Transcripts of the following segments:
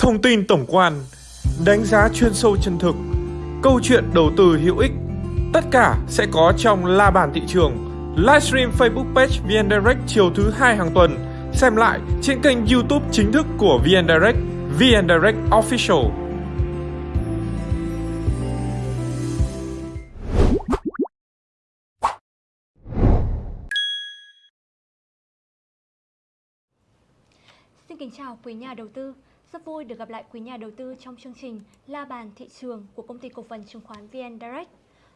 thông tin tổng quan, đánh giá chuyên sâu chân thực, câu chuyện đầu tư hữu ích. Tất cả sẽ có trong La Bàn Thị Trường, livestream Facebook page VN Direct chiều thứ hai hàng tuần. Xem lại trên kênh YouTube chính thức của VN Direct, VN Direct Official. Xin kính chào quý nhà đầu tư. Rất vui được gặp lại quý nhà đầu tư trong chương trình La bàn thị trường của công ty cổ phần chứng khoán VN Direct.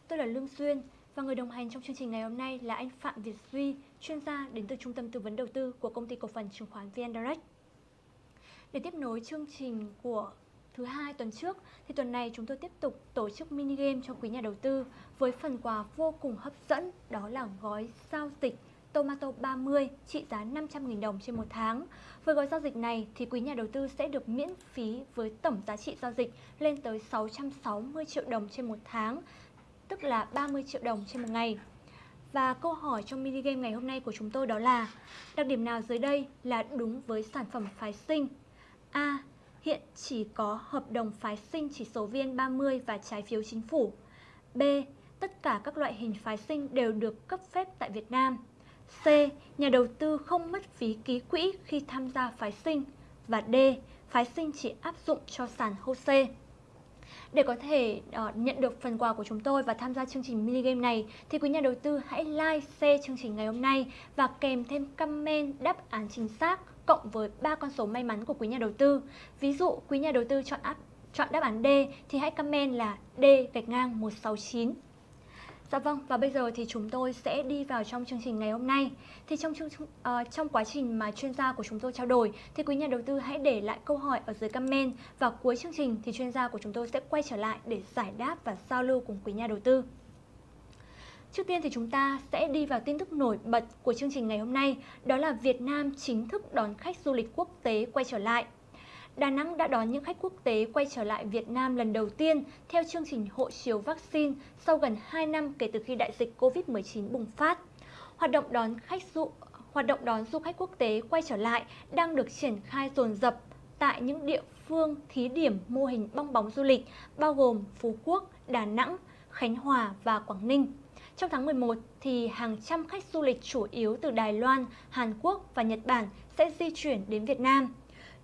Tôi là Lương Xuyên và người đồng hành trong chương trình ngày hôm nay là anh Phạm Việt Duy, chuyên gia đến từ Trung tâm Tư vấn Đầu tư của công ty cổ phần chứng khoán VN Direct. Để tiếp nối chương trình của thứ hai tuần trước thì tuần này chúng tôi tiếp tục tổ chức mini game cho quý nhà đầu tư với phần quà vô cùng hấp dẫn đó là gói giao dịch Tomato 30 trị giá 500.000 đồng trên một tháng. Với gói giao dịch này thì quý nhà đầu tư sẽ được miễn phí với tổng giá trị giao dịch lên tới 660 triệu đồng trên một tháng, tức là 30 triệu đồng trên một ngày. Và câu hỏi trong mini game ngày hôm nay của chúng tôi đó là đặc điểm nào dưới đây là đúng với sản phẩm phái sinh? A. Hiện chỉ có hợp đồng phái sinh chỉ số VN30 và trái phiếu chính phủ. B. Tất cả các loại hình phái sinh đều được cấp phép tại Việt Nam. C. Nhà đầu tư không mất phí ký quỹ khi tham gia phái sinh. Và D. Phái sinh chỉ áp dụng cho sàn HOSE. Để có thể uh, nhận được phần quà của chúng tôi và tham gia chương trình mini game này thì quý nhà đầu tư hãy like, share chương trình ngày hôm nay và kèm thêm comment đáp án chính xác cộng với ba con số may mắn của quý nhà đầu tư. Ví dụ quý nhà đầu tư chọn áp chọn đáp án D thì hãy comment là D gạch ngang 169 Dạ vâng, và bây giờ thì chúng tôi sẽ đi vào trong chương trình ngày hôm nay. Thì trong chương uh, trong quá trình mà chuyên gia của chúng tôi trao đổi thì quý nhà đầu tư hãy để lại câu hỏi ở dưới comment và cuối chương trình thì chuyên gia của chúng tôi sẽ quay trở lại để giải đáp và giao lưu cùng quý nhà đầu tư. Trước tiên thì chúng ta sẽ đi vào tin tức nổi bật của chương trình ngày hôm nay, đó là Việt Nam chính thức đón khách du lịch quốc tế quay trở lại. Đà Nẵng đã đón những khách quốc tế quay trở lại Việt Nam lần đầu tiên theo chương trình hộ chiếu vaccine sau gần 2 năm kể từ khi đại dịch COVID-19 bùng phát. Hoạt động đón khách du hoạt động đón du khách quốc tế quay trở lại đang được triển khai dồn dập tại những địa phương thí điểm mô hình bong bóng du lịch bao gồm Phú Quốc, Đà Nẵng, Khánh Hòa và Quảng Ninh. Trong tháng 11 thì hàng trăm khách du lịch chủ yếu từ Đài Loan, Hàn Quốc và Nhật Bản sẽ di chuyển đến Việt Nam.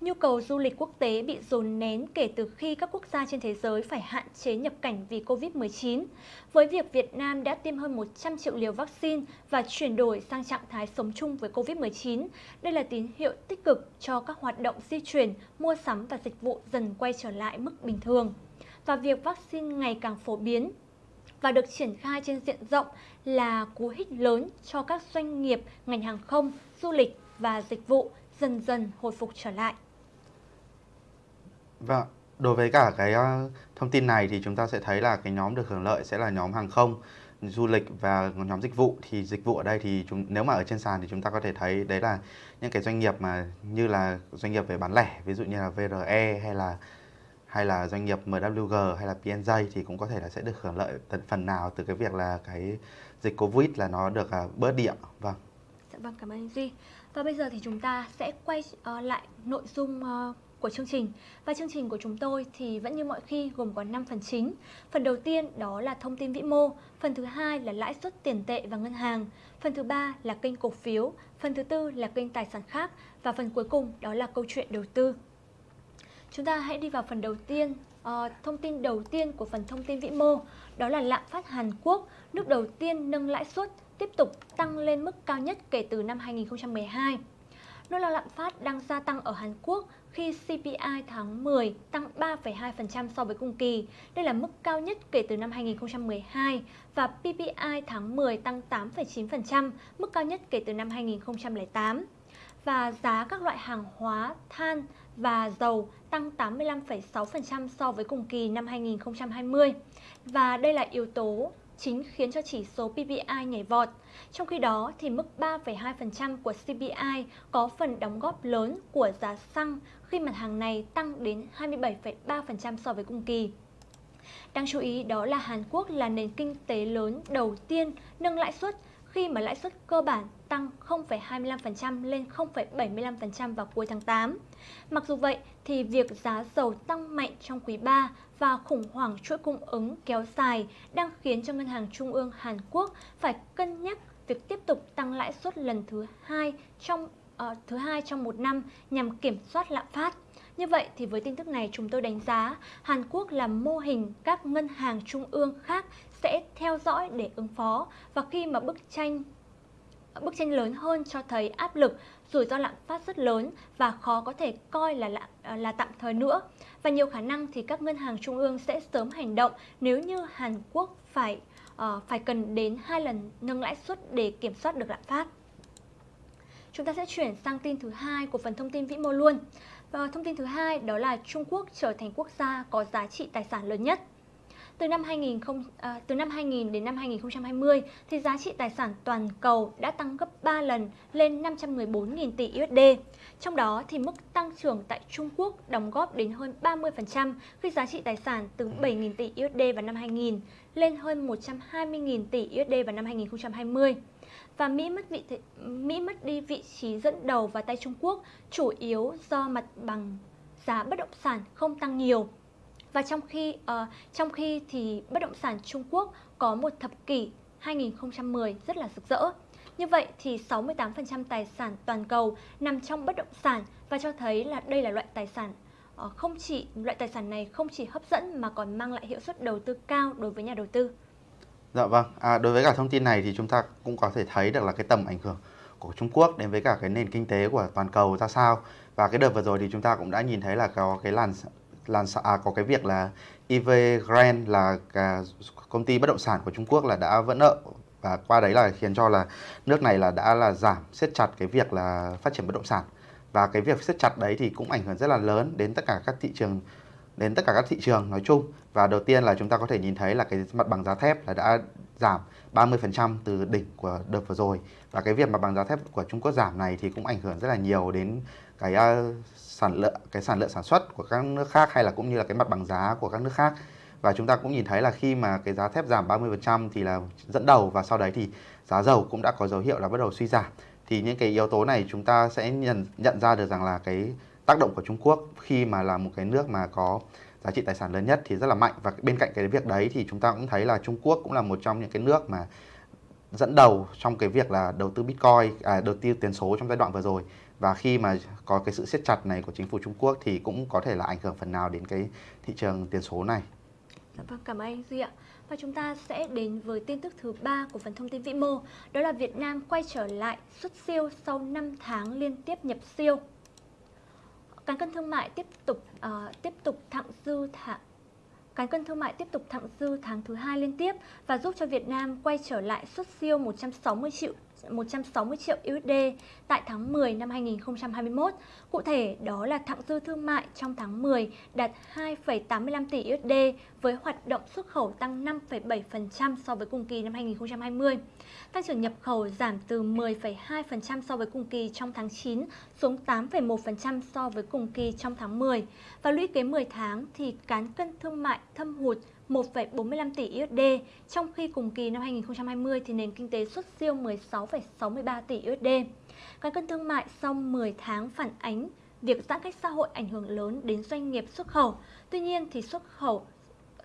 Nhu cầu du lịch quốc tế bị dồn nén kể từ khi các quốc gia trên thế giới phải hạn chế nhập cảnh vì Covid-19. Với việc Việt Nam đã tiêm hơn 100 triệu liều vaccine và chuyển đổi sang trạng thái sống chung với Covid-19, đây là tín hiệu tích cực cho các hoạt động di chuyển, mua sắm và dịch vụ dần quay trở lại mức bình thường. Và việc vaccine ngày càng phổ biến và được triển khai trên diện rộng là cú hích lớn cho các doanh nghiệp ngành hàng không, du lịch và dịch vụ dần dần hồi phục trở lại. Vâng, đối với cả cái ờ, thông tin này thì chúng ta sẽ thấy là cái nhóm được hưởng lợi sẽ là nhóm hàng không, du lịch và nhóm dịch vụ thì dịch vụ ở đây thì chúng nếu mà ở trên sàn thì chúng ta có thể thấy đấy là những cái doanh nghiệp mà như là doanh nghiệp về bán lẻ ví dụ như là VRE hay là hay là doanh nghiệp MWG hay là PNJ thì cũng có thể là sẽ được hưởng lợi phần nào từ cái việc là cái dịch Covid là nó được ờ, bớt đi ạ. Vâng. Dạ vâng, cảm ơn anh Duy. Và bây giờ thì chúng ta sẽ quay uh, lại nội dung uh, của chương trình. Và chương trình của chúng tôi thì vẫn như mọi khi gồm có 5 phần chính. Phần đầu tiên đó là thông tin vĩ mô, phần thứ hai là lãi suất tiền tệ và ngân hàng, phần thứ ba là kênh cổ phiếu, phần thứ tư là kênh tài sản khác và phần cuối cùng đó là câu chuyện đầu tư. Chúng ta hãy đi vào phần đầu tiên, uh, thông tin đầu tiên của phần thông tin vĩ mô, đó là lạm phát Hàn Quốc, nước đầu tiên nâng lãi suất tiếp tục tăng lên mức cao nhất kể từ năm 2012. Nỗi lo lạm phát đang gia tăng ở Hàn Quốc khi CPI tháng 10 tăng 3,2% so với cùng kỳ. Đây là mức cao nhất kể từ năm 2012 và PPI tháng 10 tăng 8,9%, mức cao nhất kể từ năm 2008. Và giá các loại hàng hóa, than và dầu tăng 85,6% so với cùng kỳ năm 2020. Và đây là yếu tố chính khiến cho chỉ số PPI nhảy vọt. Trong khi đó, thì mức 3,2% của CPI có phần đóng góp lớn của giá xăng khi mặt hàng này tăng đến 27,3% so với cùng kỳ. Đáng chú ý đó là Hàn Quốc là nền kinh tế lớn đầu tiên nâng lãi suất khi mà lãi suất cơ bản tăng 0,25% lên 0,75% vào cuối tháng 8. Mặc dù vậy thì việc giá dầu tăng mạnh trong quý 3 và khủng hoảng chuỗi cung ứng kéo dài đang khiến cho Ngân hàng Trung ương Hàn Quốc phải cân nhắc việc tiếp tục tăng lãi suất lần thứ hai trong uh, thứ hai trong một năm nhằm kiểm soát lạm phát. Như vậy thì với tin tức này chúng tôi đánh giá Hàn Quốc là mô hình các ngân hàng trung ương khác sẽ theo dõi để ứng phó và khi mà bức tranh bức tranh lớn hơn cho thấy áp lực rủi ro lạm phát rất lớn và khó có thể coi là là, ờ, là tạm thời nữa và nhiều khả năng thì các ngân hàng trung ương sẽ sớm hành động nếu như Hàn Quốc phải uh, phải cần đến hai lần nâng lãi suất để kiểm soát được lạm phát. Chúng ta sẽ chuyển sang tin thứ hai của phần thông tin vĩ mô luôn. Và thông tin thứ hai đó là Trung Quốc trở thành quốc gia có giá trị tài sản lớn nhất. Từ năm 2000 à, từ năm 2000 đến năm 2020 thì giá trị tài sản toàn cầu đã tăng gấp 3 lần lên 514.000 tỷ USD. Trong đó thì mức tăng trưởng tại Trung Quốc đóng góp đến hơn 30% khi giá trị tài sản từ 7.000 tỷ USD vào năm 2000 lên hơn 120.000 tỷ USD vào năm 2020 và Mỹ mất vị thị, Mỹ mất đi vị trí dẫn đầu vào tay Trung Quốc chủ yếu do mặt bằng giá bất động sản không tăng nhiều. Và trong khi uh, trong khi thì bất động sản Trung Quốc có một thập kỷ 2010 rất là rực rỡ. Như vậy thì 68% tài sản toàn cầu nằm trong bất động sản và cho thấy là đây là loại tài sản uh, không chỉ loại tài sản này không chỉ hấp dẫn mà còn mang lại hiệu suất đầu tư cao đối với nhà đầu tư. Dạ vâng, à, đối với cả thông tin này thì chúng ta cũng có thể thấy được là cái tầm ảnh hưởng của Trung Quốc đến với cả cái nền kinh tế của toàn cầu ra sao. Và cái đợt vừa rồi thì chúng ta cũng đã nhìn thấy là có cái làn làn à, có cái việc là Evergrande là cả công ty bất động sản của Trung Quốc là đã vỡ nợ và qua đấy là khiến cho là nước này là đã là giảm siết chặt cái việc là phát triển bất động sản. Và cái việc siết chặt đấy thì cũng ảnh hưởng rất là lớn đến tất cả các thị trường đến tất cả các thị trường nói chung. Và đầu tiên là chúng ta có thể nhìn thấy là cái mặt bằng giá thép là đã giảm 30% từ đỉnh của đợt vừa rồi. Và cái việc mặt bằng giá thép của Trung Quốc giảm này thì cũng ảnh hưởng rất là nhiều đến cái uh, sản lượng cái sản lượng sản xuất của các nước khác hay là cũng như là cái mặt bằng giá của các nước khác. Và chúng ta cũng nhìn thấy là khi mà cái giá thép giảm 30% thì là dẫn đầu và sau đấy thì giá dầu cũng đã có dấu hiệu là bắt đầu suy giảm. Thì những cái yếu tố này chúng ta sẽ nhận nhận ra được rằng là cái tác động của Trung Quốc khi mà là một cái nước mà có giá trị tài sản lớn nhất thì rất là mạnh. Và bên cạnh cái việc đấy thì chúng ta cũng thấy là Trung Quốc cũng là một trong những cái nước mà dẫn đầu trong cái việc là đầu tư Bitcoin, à, đầu tư tiền số trong giai đoạn vừa rồi và khi mà có cái sự siết chặt này của chính phủ Trung Quốc thì cũng có thể là ảnh hưởng phần nào đến cái thị trường tiền số này. Dạ vâng, cảm ơn anh Duy ạ. Và chúng ta sẽ đến với tin tức thứ ba của phần thông tin vĩ mô, đó là Việt Nam quay trở lại xuất siêu sau 5 tháng liên tiếp nhập siêu. Cán cân thương mại tiếp tục uh, tiếp tục thặng dư thẳng Cán cân thương mại tiếp tục thặng dư tháng thứ hai liên tiếp và giúp cho Việt Nam quay trở lại xuất siêu 160 triệu 160 triệu USD tại tháng 10 năm 2021. Cụ thể, đó là thặng dư thương mại trong tháng 10 đạt 2,85 tỷ USD với hoạt động xuất khẩu tăng 5,7% so với cùng kỳ năm 2020. Tăng trưởng nhập khẩu giảm từ 10,2% so với cùng kỳ trong tháng 9 xuống 8,1% so với cùng kỳ trong tháng 10. Và lũy kế 10 tháng thì cán cân thương mại thâm hụt 1,45 tỷ USD, trong khi cùng kỳ năm 2020 thì nền kinh tế xuất siêu 16,63 tỷ USD. Cán cân thương mại sau 10 tháng phản ánh việc giãn cách xã hội ảnh hưởng lớn đến doanh nghiệp xuất khẩu. Tuy nhiên thì xuất khẩu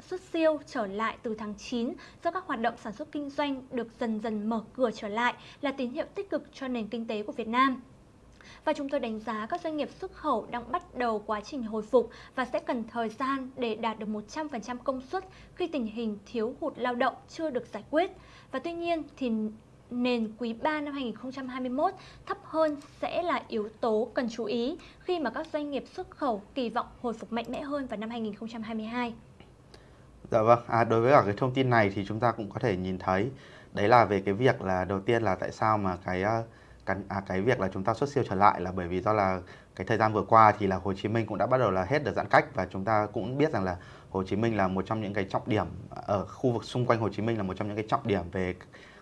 xuất siêu trở lại từ tháng 9 do các hoạt động sản xuất kinh doanh được dần dần mở cửa trở lại là tín hiệu tích cực cho nền kinh tế của Việt Nam. Và chúng tôi đánh giá các doanh nghiệp xuất khẩu đang bắt đầu quá trình hồi phục và sẽ cần thời gian để đạt được 100% công suất khi tình hình thiếu hụt lao động chưa được giải quyết. Và tuy nhiên thì nền quý 3 năm 2021 thấp hơn sẽ là yếu tố cần chú ý khi mà các doanh nghiệp xuất khẩu kỳ vọng hồi phục mạnh mẽ hơn vào năm 2022. Dạ vâng, à, đối với cả cái thông tin này thì chúng ta cũng có thể nhìn thấy đấy là về cái việc là đầu tiên là tại sao mà cái ờ, cái, à, cái việc là chúng ta xuất siêu trở lại là bởi vì do là cái thời gian vừa qua thì là Hồ Chí Minh cũng đã bắt đầu là hết được giãn cách và chúng ta cũng biết rằng là Hồ Chí Minh là một trong những cái trọng điểm ở khu vực xung quanh Hồ Chí Minh là một trong những cái trọng điểm về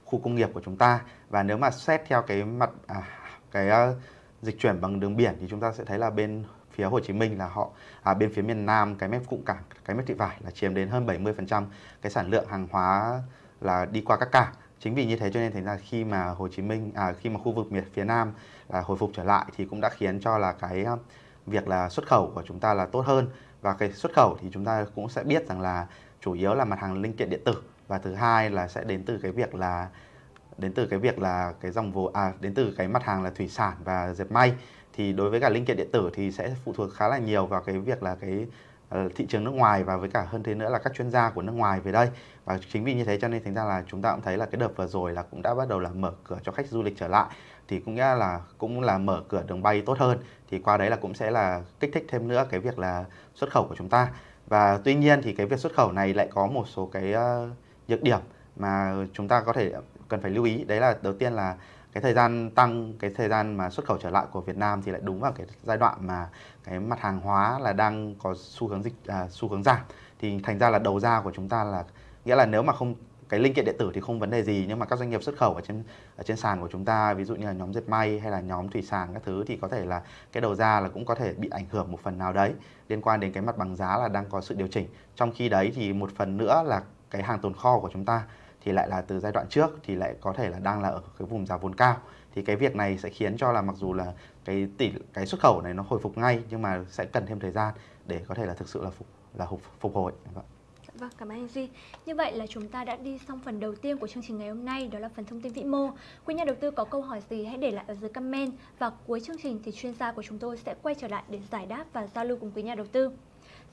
khu công nghiệp của chúng ta. Và nếu mà xét theo cái mặt à, cái uh, dịch chuyển bằng đường biển thì chúng ta sẽ thấy là bên phía Hồ Chí Minh là họ à, bên phía miền Nam cái mép cụm cảng cái mép thị vải là chiếm đến hơn 70% cái sản lượng hàng hóa là đi qua các cảng chính vì như thế cho nên thành ra khi mà Hồ Chí Minh à, khi mà khu vực miền phía Nam là hồi phục trở lại thì cũng đã khiến cho là cái à, việc là xuất khẩu của chúng ta là tốt hơn. Và cái xuất khẩu thì chúng ta cũng sẽ biết rằng là chủ yếu là mặt hàng linh kiện điện tử. Và thứ hai là sẽ đến từ cái việc là đến từ cái việc là cái dòng vốn à đến từ cái mặt hàng là thủy sản và dệt may. Thì đối với cả linh kiện điện tử thì sẽ phụ thuộc khá là nhiều vào cái việc là cái Ờ, thị trường nước ngoài và với cả hơn thế nữa là các chuyên gia của nước ngoài về đây. Và chính vì như thế cho nên thành ra là chúng ta cũng thấy là cái đợt vừa rồi là cũng đã bắt đầu là mở cửa cho khách du lịch trở lại. Thì cũng nghĩa là cũng là mở cửa đường bay tốt hơn. Thì qua đấy là cũng sẽ là kích thích thêm nữa cái việc là xuất khẩu của chúng ta. Và tuy nhiên thì cái việc xuất khẩu này lại có một số cái uh, nhược điểm mà chúng ta có thể cần phải lưu ý. Đấy là đầu tiên là cái thời gian tăng cái thời gian mà xuất khẩu trở lại của Việt Nam thì lại đúng vào cái giai đoạn mà cái mặt hàng hóa là đang có xu hướng dịch à, xu hướng giảm. Thì thành ra là đầu ra của chúng ta là nghĩa là nếu mà không cái linh kiện điện tử thì không vấn đề gì nhưng mà các doanh nghiệp xuất khẩu ở trên ở trên sàn của chúng ta ví dụ như là nhóm dệt may hay là nhóm thủy sản các thứ thì có thể là cái đầu ra là cũng có thể bị ảnh hưởng một phần nào đấy liên quan đến cái mặt bằng giá là đang có sự điều chỉnh. Trong khi đấy thì một phần nữa là cái hàng tồn kho của chúng ta thì lại là từ giai đoạn trước thì lại có thể là đang là ở cái vùng giá vốn cao thì cái việc này sẽ khiến cho là mặc dù là cái tỷ cái xuất khẩu này nó hồi phục ngay nhưng mà sẽ cần thêm thời gian để có thể là thực sự là phục là phục, phục hồi dạ vâng. Vâng, cảm ơn anh Duy. Như vậy là chúng ta đã đi xong phần đầu tiên của chương trình ngày hôm nay, đó là phần thông tin vĩ mô. Quý nhà đầu tư có câu hỏi gì hãy để lại ở dưới comment và cuối chương trình thì chuyên gia của chúng tôi sẽ quay trở lại để giải đáp và giao lưu cùng quý nhà đầu tư.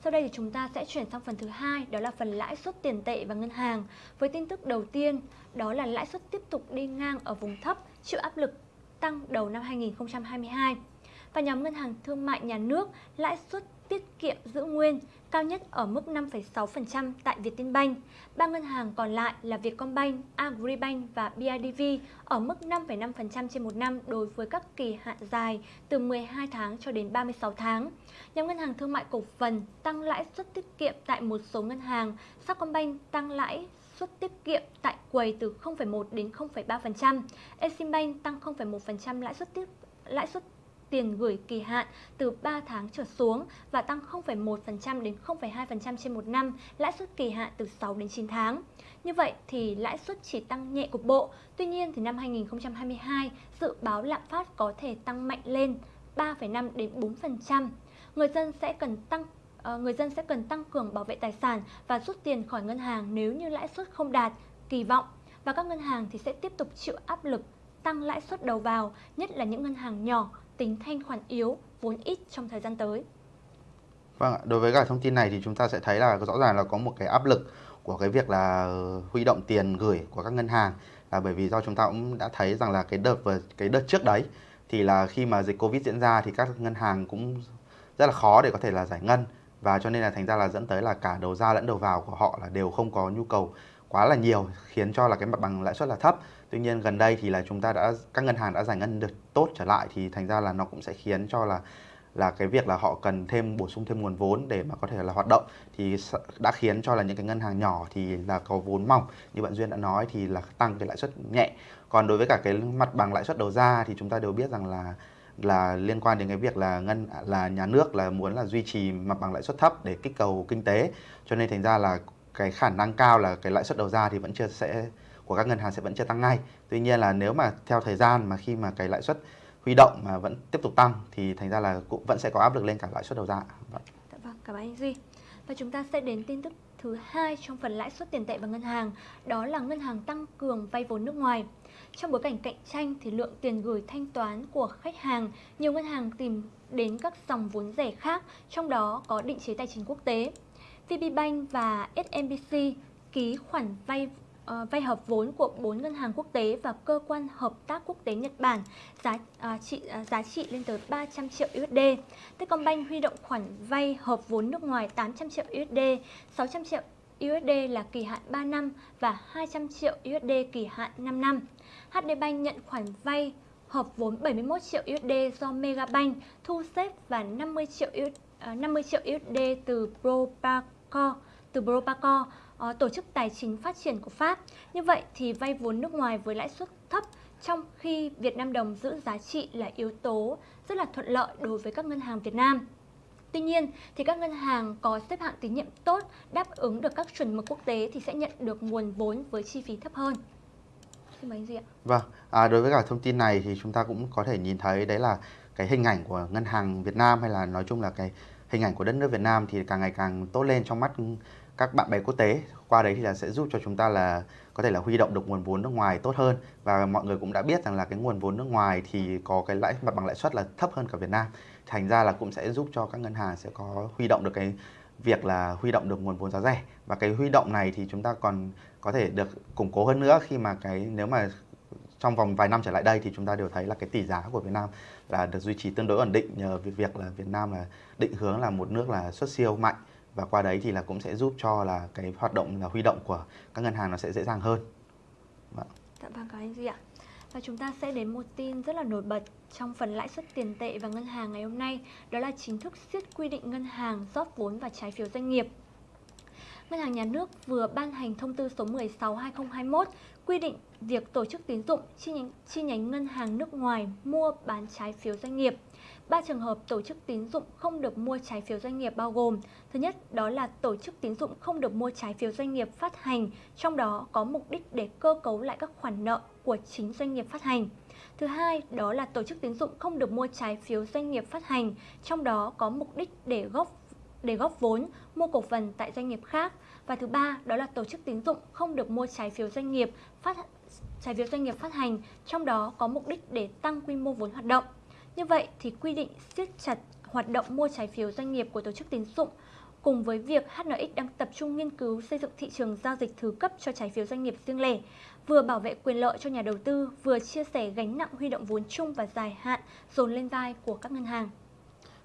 Sau đây thì chúng ta sẽ chuyển sang phần thứ hai, đó là phần lãi suất tiền tệ và ngân hàng. Với tin tức đầu tiên, đó là lãi suất tiếp tục đi ngang ở vùng thấp, chịu áp lực tăng đầu năm 2022. Và nhóm ngân hàng thương mại nhà nước, lãi suất tiết kiệm giữ nguyên, cao nhất ở mức 5,6% tại Vietinbank. Ba ngân hàng còn lại là Vietcombank, Agribank và BIDV ở mức 5,5% trên một năm đối với các kỳ hạn dài từ 12 tháng cho đến 36 tháng. Nhóm ngân hàng thương mại cổ phần tăng lãi suất tiết kiệm tại một số ngân hàng, Sacombank tăng lãi suất tiết kiệm tại quầy từ 0,1 đến 0,3%, Eximbank tăng 0,1% lãi suất tiết lãi suất tiền gửi kỳ hạn từ 3 tháng trở xuống và tăng 0,1% đến 0,2% trên một năm, lãi suất kỳ hạn từ 6 đến 9 tháng. Như vậy thì lãi suất chỉ tăng nhẹ cục bộ. Tuy nhiên thì năm 2022 dự báo lạm phát có thể tăng mạnh lên 3,5 đến 4%. Người dân sẽ cần tăng ờ, người dân sẽ cần tăng cường bảo vệ tài sản và rút tiền khỏi ngân hàng nếu như lãi suất không đạt kỳ vọng và các ngân hàng thì sẽ tiếp tục chịu áp lực tăng lãi suất đầu vào, nhất là những ngân hàng nhỏ tính thanh khoản yếu, vốn ít trong thời gian tới. Vâng, đối với cả thông tin này thì chúng ta sẽ thấy là rõ ràng là có một cái áp lực của cái việc là huy động tiền gửi của các ngân hàng. Là bởi vì do chúng ta cũng đã thấy rằng là cái đợt và cái đợt trước đấy thì là khi mà dịch Covid diễn ra thì các ngân hàng cũng rất là khó để có thể là giải ngân. Và cho nên là thành ra là dẫn tới là cả đầu ra lẫn đầu vào của họ là đều không có nhu cầu quá là nhiều khiến cho là cái mặt bằng lãi suất là thấp tuy nhiên gần đây thì là chúng ta đã, các ngân hàng đã giải ngân được tốt trở lại thì thành ra là nó cũng sẽ khiến cho là là cái việc là họ cần thêm, bổ sung thêm nguồn vốn để mà có thể là hoạt động. Thì đã khiến cho là những cái ngân hàng nhỏ thì là có vốn mỏng. Như bạn duyên đã nói thì là tăng cái lãi suất nhẹ. Còn đối với cả cái mặt bằng lãi suất đầu ra thì chúng ta đều biết rằng là là liên quan đến cái việc là ngân, là nhà nước là muốn là duy trì mặt bằng lãi suất thấp để kích cầu kinh tế. Cho nên thành ra là cái khả năng cao là cái lãi suất đầu ra thì vẫn chưa sẽ của các ngân hàng sẽ vẫn chưa tăng ngay. Tuy nhiên là nếu mà theo thời gian mà khi mà cái lãi suất huy động mà vẫn tiếp tục tăng thì thành ra là cũng vẫn sẽ có áp lực lên cả lãi suất đầu ra. Vâng. Dạ vâng, cảm ơn anh Duy. Và chúng ta sẽ đến tin tức thứ hai trong phần lãi suất tiền tệ và ngân hàng, đó là ngân hàng tăng cường vay vốn nước ngoài. Trong bối cảnh cạnh tranh thì lượng tiền gửi thanh toán của khách hàng, nhiều ngân hàng tìm đến các dòng vốn rẻ khác, trong đó có định chế tài chính quốc tế. VPBank và SMBC ký khoản vay uh, vay hợp vốn của bốn ngân hàng quốc tế và cơ quan hợp tác quốc tế Nhật Bản giá uh, trị uh, giá trị lên tới 300 triệu USD. Techcombank huy động khoản vay hợp vốn nước ngoài 800 triệu USD, 600 triệu USD là kỳ hạn 3 năm và 200 triệu USD kỳ hạn 5 năm. HD Bank nhận khoản vay hợp vốn 71 triệu USD do Megabank thu xếp và 50 triệu USD, uh, 50 triệu USD từ Propaco từ Propaco uh, tổ chức tài chính phát triển của Pháp. Như vậy thì vay vốn nước ngoài với lãi suất thấp trong khi Việt Nam đồng giữ giá trị là yếu tố rất là thuận lợi đối với các ngân hàng Việt Nam. Tuy nhiên, thì các ngân hàng có xếp hạng tín nhiệm tốt, đáp ứng được các chuẩn mực quốc tế thì sẽ nhận được nguồn vốn với chi phí thấp hơn. Xin mời anh Duy ạ. Vâng, à, đối với cả thông tin này thì chúng ta cũng có thể nhìn thấy đấy là cái hình ảnh của ngân hàng Việt Nam hay là nói chung là cái hình ảnh của đất nước Việt Nam thì càng ngày càng tốt lên trong mắt các bạn bè quốc tế. Qua đấy thì là sẽ giúp cho chúng ta là có thể là huy động được nguồn vốn nước ngoài tốt hơn và mọi người cũng đã biết rằng là cái nguồn vốn nước ngoài thì có cái lãi, mặt bằng lãi suất là thấp hơn cả Việt Nam. Thành ra là cũng sẽ giúp cho các ngân hàng sẽ có huy động được cái việc là huy động được nguồn vốn giá rẻ và cái huy động này thì chúng ta còn có thể được củng cố hơn nữa khi mà cái, nếu mà trong vòng vài năm trở lại đây thì chúng ta đều thấy là cái tỷ giá của Việt Nam là được duy trì tương đối ổn định, nhờ việc là Việt Nam là định hướng là một nước là xuất siêu mạnh và qua đấy thì là cũng sẽ giúp cho là cái hoạt động là huy động của các ngân hàng nó sẽ dễ dàng hơn. Vâng. Dạ vâng cảm ơn Duy ạ. Và chúng ta sẽ đến một tin rất là nổi bật trong phần lãi suất tiền tệ và ngân hàng ngày hôm nay, đó là chính thức siết quy định ngân hàng rót vốn và trái phiếu doanh nghiệp. Ngân hàng Nhà nước vừa ban hành thông tư số 16/2021 quy định việc tổ chức tín dụng chi nhánh, chi nhánh ngân hàng nước ngoài mua bán trái phiếu doanh nghiệp. Ba trường hợp tổ chức tín dụng không được mua trái phiếu doanh nghiệp bao gồm Thứ nhất, đó là tổ chức tín dụng không được mua trái phiếu doanh nghiệp phát hành, trong đó có mục đích để cơ cấu lại các khoản nợ của chính doanh nghiệp phát hành. Thứ hai, đó là tổ chức tín dụng không được mua trái phiếu doanh nghiệp phát hành, trong đó có mục đích để góp để góp vốn, mua cổ phần tại doanh nghiệp khác. Và thứ ba, đó là tổ chức tín dụng không được mua trái phiếu doanh nghiệp phát trái phiếu doanh nghiệp phát hành, trong đó có mục đích để tăng quy mô vốn hoạt động. Như vậy thì quy định siết chặt hoạt động mua trái phiếu doanh nghiệp của tổ chức tín dụng cùng với việc HNX đang tập trung nghiên cứu xây dựng thị trường giao dịch thứ cấp cho trái phiếu doanh nghiệp riêng lẻ, vừa bảo vệ quyền lợi cho nhà đầu tư, vừa chia sẻ gánh nặng huy động vốn chung và dài hạn dồn lên vai của các ngân hàng.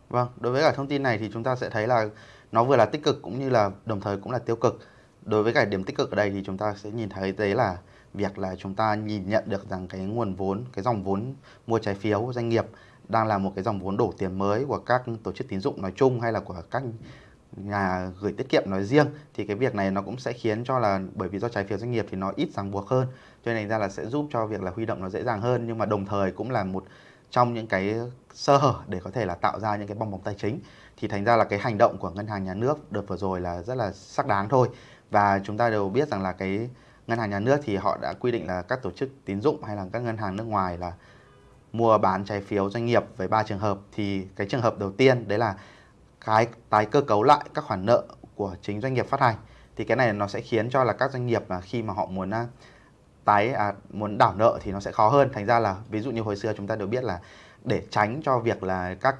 Vâng, đối với cả thông tin này thì chúng ta sẽ thấy là nó vừa là tích cực cũng như là đồng thời cũng là tiêu cực. Đối với cả điểm tích cực ở đây thì chúng ta sẽ nhìn thấy đấy là việc là chúng ta nhìn nhận được rằng cái nguồn vốn, cái dòng vốn mua trái phiếu doanh nghiệp đang là một cái dòng vốn đổ tiền mới của các tổ chức tín dụng nói chung hay là của các nhà gửi tiết kiệm nói riêng, thì cái việc này nó cũng sẽ khiến cho là bởi vì do trái phiếu doanh nghiệp thì nó ít ràng buộc hơn, cho nên ra là sẽ giúp cho việc là huy động nó dễ dàng hơn, nhưng mà đồng thời cũng là một trong những cái sơ hở để có thể là tạo ra những cái bong bóng tài chính. Thì thành ra là cái hành động của ngân hàng nhà nước đợt vừa rồi là rất là sắc đáng thôi. Và chúng ta đều biết rằng là cái ngân hàng nhà nước thì họ đã quy định là các tổ chức tín dụng hay là các ngân hàng nước ngoài là mua bán trái phiếu doanh nghiệp với ba trường hợp thì cái trường hợp đầu tiên đấy là cái tái cơ cấu lại các khoản nợ của chính doanh nghiệp phát hành. Thì cái này nó sẽ khiến cho là các doanh nghiệp là khi mà họ muốn à, tái à, muốn đảo nợ thì nó sẽ khó hơn. Thành ra là ví dụ như hồi xưa chúng ta đều biết là để tránh cho việc là các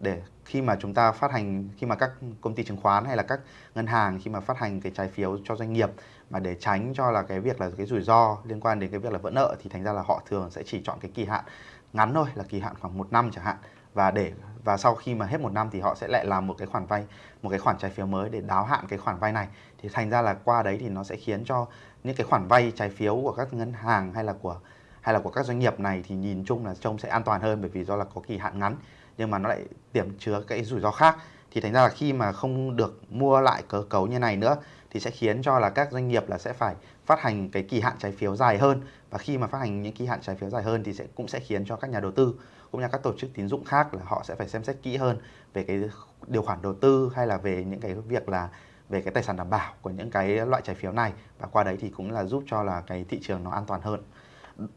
để khi mà chúng ta phát hành khi mà các công ty chứng khoán hay là các ngân hàng khi mà phát hành cái trái phiếu cho doanh nghiệp mà để tránh cho là cái việc là cái rủi ro liên quan đến cái việc là vỡ nợ thì thành ra là họ thường sẽ chỉ chọn cái kỳ hạn ngắn thôi, là kỳ hạn khoảng một năm chẳng hạn. Và để, và sau khi mà hết một năm thì họ sẽ lại làm một cái khoản vay, một cái khoản trái phiếu mới để đáo hạn cái khoản vay này. Thì thành ra là qua đấy thì nó sẽ khiến cho những cái khoản vay trái phiếu của các ngân hàng hay là của, hay là của các doanh nghiệp này thì nhìn chung là trông sẽ an toàn hơn bởi vì do là có kỳ hạn ngắn, nhưng mà nó lại tiềm chứa cái rủi ro khác. Thì thành ra là khi mà không được mua lại cơ cấu như này nữa thì sẽ khiến cho là các doanh nghiệp là sẽ phải phát hành cái kỳ hạn trái phiếu dài hơn. Và khi mà phát hành những kỳ hạn trái phiếu dài hơn thì sẽ, cũng sẽ khiến cho các nhà đầu tư cũng như các tổ chức tín dụng khác là họ sẽ phải xem xét kỹ hơn về cái điều khoản đầu tư hay là về những cái việc là về cái tài sản đảm bảo của những cái loại trái phiếu này. Và qua đấy thì cũng là giúp cho là cái thị trường nó an toàn hơn.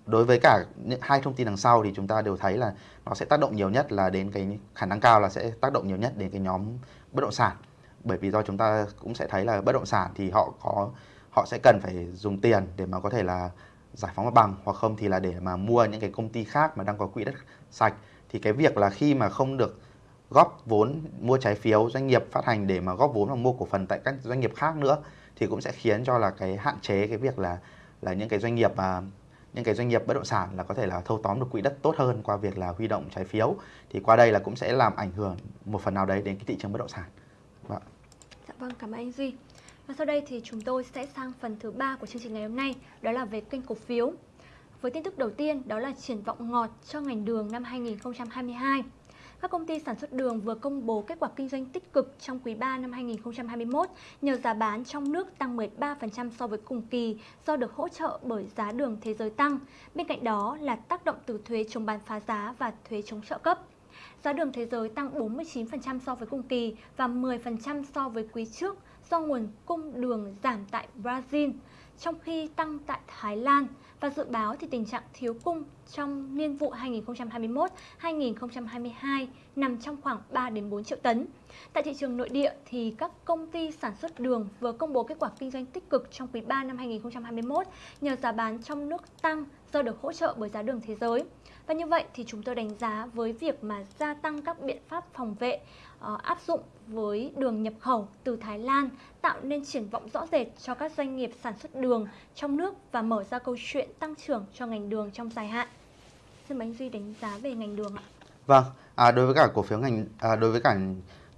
Đối với cả những hai thông tin đằng sau thì chúng ta đều thấy là nó sẽ tác động nhiều nhất là đến cái khả năng cao là sẽ tác động nhiều nhất đến cái nhóm bất động sản bởi vì do chúng ta cũng sẽ thấy là bất động sản thì họ có, họ sẽ cần phải dùng tiền để mà có thể là giải phóng mặt bằng, hoặc không thì là để mà mua những cái công ty khác mà đang có quỹ đất sạch thì cái việc là khi mà không được góp vốn mua trái phiếu, doanh nghiệp phát hành để mà góp vốn và mua cổ phần tại các doanh nghiệp khác nữa, thì cũng sẽ khiến cho là cái hạn chế cái việc là là những cái doanh nghiệp mà, những cái doanh nghiệp bất động sản là có thể là thâu tóm được quỹ đất tốt hơn qua việc là huy động trái phiếu thì qua đây là cũng sẽ làm ảnh hưởng một phần nào đấy đến cái thị trường bất động sản. Vâng. Dạ vâng, cảm ơn anh Duy. Và sau đây thì chúng tôi sẽ sang phần thứ ba của chương trình ngày hôm nay, đó là về kênh cổ phiếu. Với tin tức đầu tiên đó là triển vọng ngọt cho ngành đường năm 2022. Các công ty sản xuất đường vừa công bố kết quả kinh doanh tích cực trong quý 3 năm 2021 nhờ giá bán trong nước tăng 13% so với cùng kỳ do được hỗ trợ bởi giá đường thế giới tăng. Bên cạnh đó là tác động từ thuế chống bán phá giá và thuế chống trợ cấp. Giá đường thế giới tăng 49% so với cùng kỳ và 10% so với quý trước do nguồn cung đường giảm tại Brazil. trong khi tăng tại Thái Lan và dự báo thì tình trạng thiếu cung trong niên vụ 2021-2022 nằm trong khoảng 3 đến 4 triệu tấn. Tại thị trường nội địa thì các công ty sản xuất đường vừa công bố kết quả kinh doanh tích cực trong quý 3 năm 2021 nhờ giá bán trong nước tăng do được hỗ trợ bởi giá đường thế giới. Và như vậy thì chúng tôi đánh giá với việc mà gia tăng các biện pháp phòng vệ uh, áp dụng với đường nhập khẩu từ Thái Lan tạo nên triển vọng rõ rệt cho các doanh nghiệp sản xuất đường trong nước và mở ra câu chuyện tăng trưởng cho ngành đường trong dài hạn. Xin mời anh Duy đánh giá về ngành đường ạ. Vâng, à, đối với cả cổ phiếu ngành à, đối với cả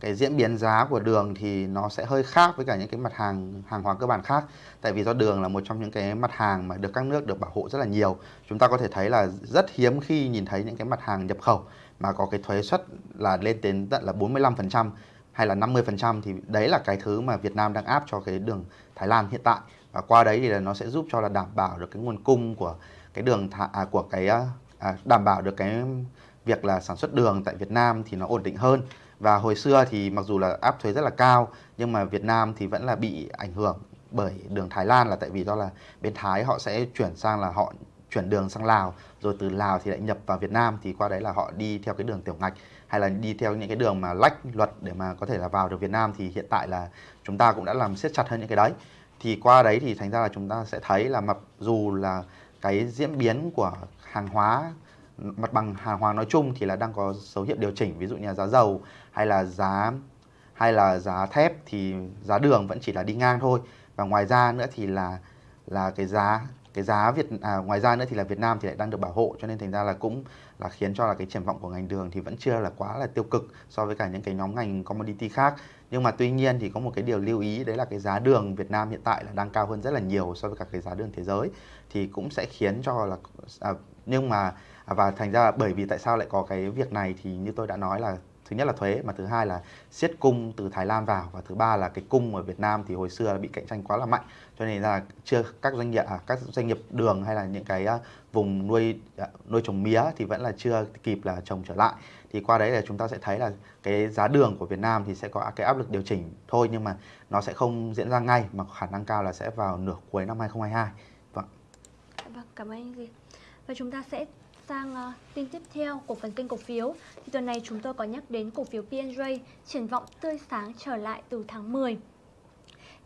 cái diễn biến giá của đường thì nó sẽ hơi khác với cả những cái mặt hàng hàng hóa cơ bản khác. Tại vì do đường là một trong những cái mặt hàng mà được các nước được bảo hộ rất là nhiều. Chúng ta có thể thấy là rất hiếm khi nhìn thấy những cái mặt hàng nhập khẩu mà có cái thuế suất là lên đến tận là 45% hay là 50% thì đấy là cái thứ mà Việt Nam đang áp cho cái đường Thái Lan hiện tại. Và qua đấy thì là nó sẽ giúp cho là đảm bảo được cái nguồn cung của cái đường à, của cái à, à, đảm bảo được cái việc là sản xuất đường tại Việt Nam thì nó ổn định hơn và hồi xưa thì mặc dù là áp thuế rất là cao, nhưng mà Việt Nam thì vẫn là bị ảnh hưởng bởi đường Thái Lan là tại vì do là bên Thái họ sẽ chuyển sang là họ chuyển đường sang Lào. Rồi từ Lào thì lại nhập vào Việt Nam thì qua đấy là họ đi theo cái đường tiểu ngạch, hay là đi theo những cái đường mà lách luật để mà có thể là vào được Việt Nam thì hiện tại là chúng ta cũng đã làm siết chặt hơn những cái đấy. Thì qua đấy thì thành ra là chúng ta sẽ thấy là mặc dù là cái diễn biến của hàng hóa, mặt bằng hàng hóa nói chung thì là đang có dấu hiệu điều chỉnh. Ví dụ như là giá dầu hay là giá hay là giá thép thì giá đường vẫn chỉ là đi ngang thôi. Và ngoài ra nữa thì là là cái giá cái giá Việt à, ngoài ra nữa thì là Việt Nam thì lại đang được bảo hộ cho nên thành ra là cũng là khiến cho là cái triển vọng của ngành đường thì vẫn chưa là quá là tiêu cực so với cả những cái nhóm ngành commodity khác. Nhưng mà tuy nhiên thì có một cái điều lưu ý đấy là cái giá đường Việt Nam hiện tại là đang cao hơn rất là nhiều so với cả cái giá đường thế giới. Thì cũng sẽ khiến cho là à, nhưng mà à, và thành ra bởi vì tại sao lại có cái việc này thì như tôi đã nói là thứ nhất là thuế mà thứ hai là siết cung từ Thái Lan vào. Và thứ ba là cái cung ở Việt Nam thì hồi xưa bị cạnh tranh quá là mạnh. Cho nên là chưa các doanh nghiệp à, các doanh nghiệp đường hay là những cái à, vùng nuôi à, nuôi trồng mía thì vẫn là chưa kịp là trồng trở lại. Thì qua đấy là chúng ta sẽ thấy là cái giá đường của Việt Nam thì sẽ có cái áp lực điều chỉnh thôi nhưng mà nó sẽ không diễn ra ngay mà khả năng cao là sẽ vào nửa cuối năm 2022 vâng vâng cảm ơn anh Duy. Và chúng ta sẽ sang uh, tin tiếp theo của phần kênh cổ phiếu thì tuần này chúng tôi có nhắc đến cổ phiếu PNJ triển vọng tươi sáng trở lại từ tháng 10.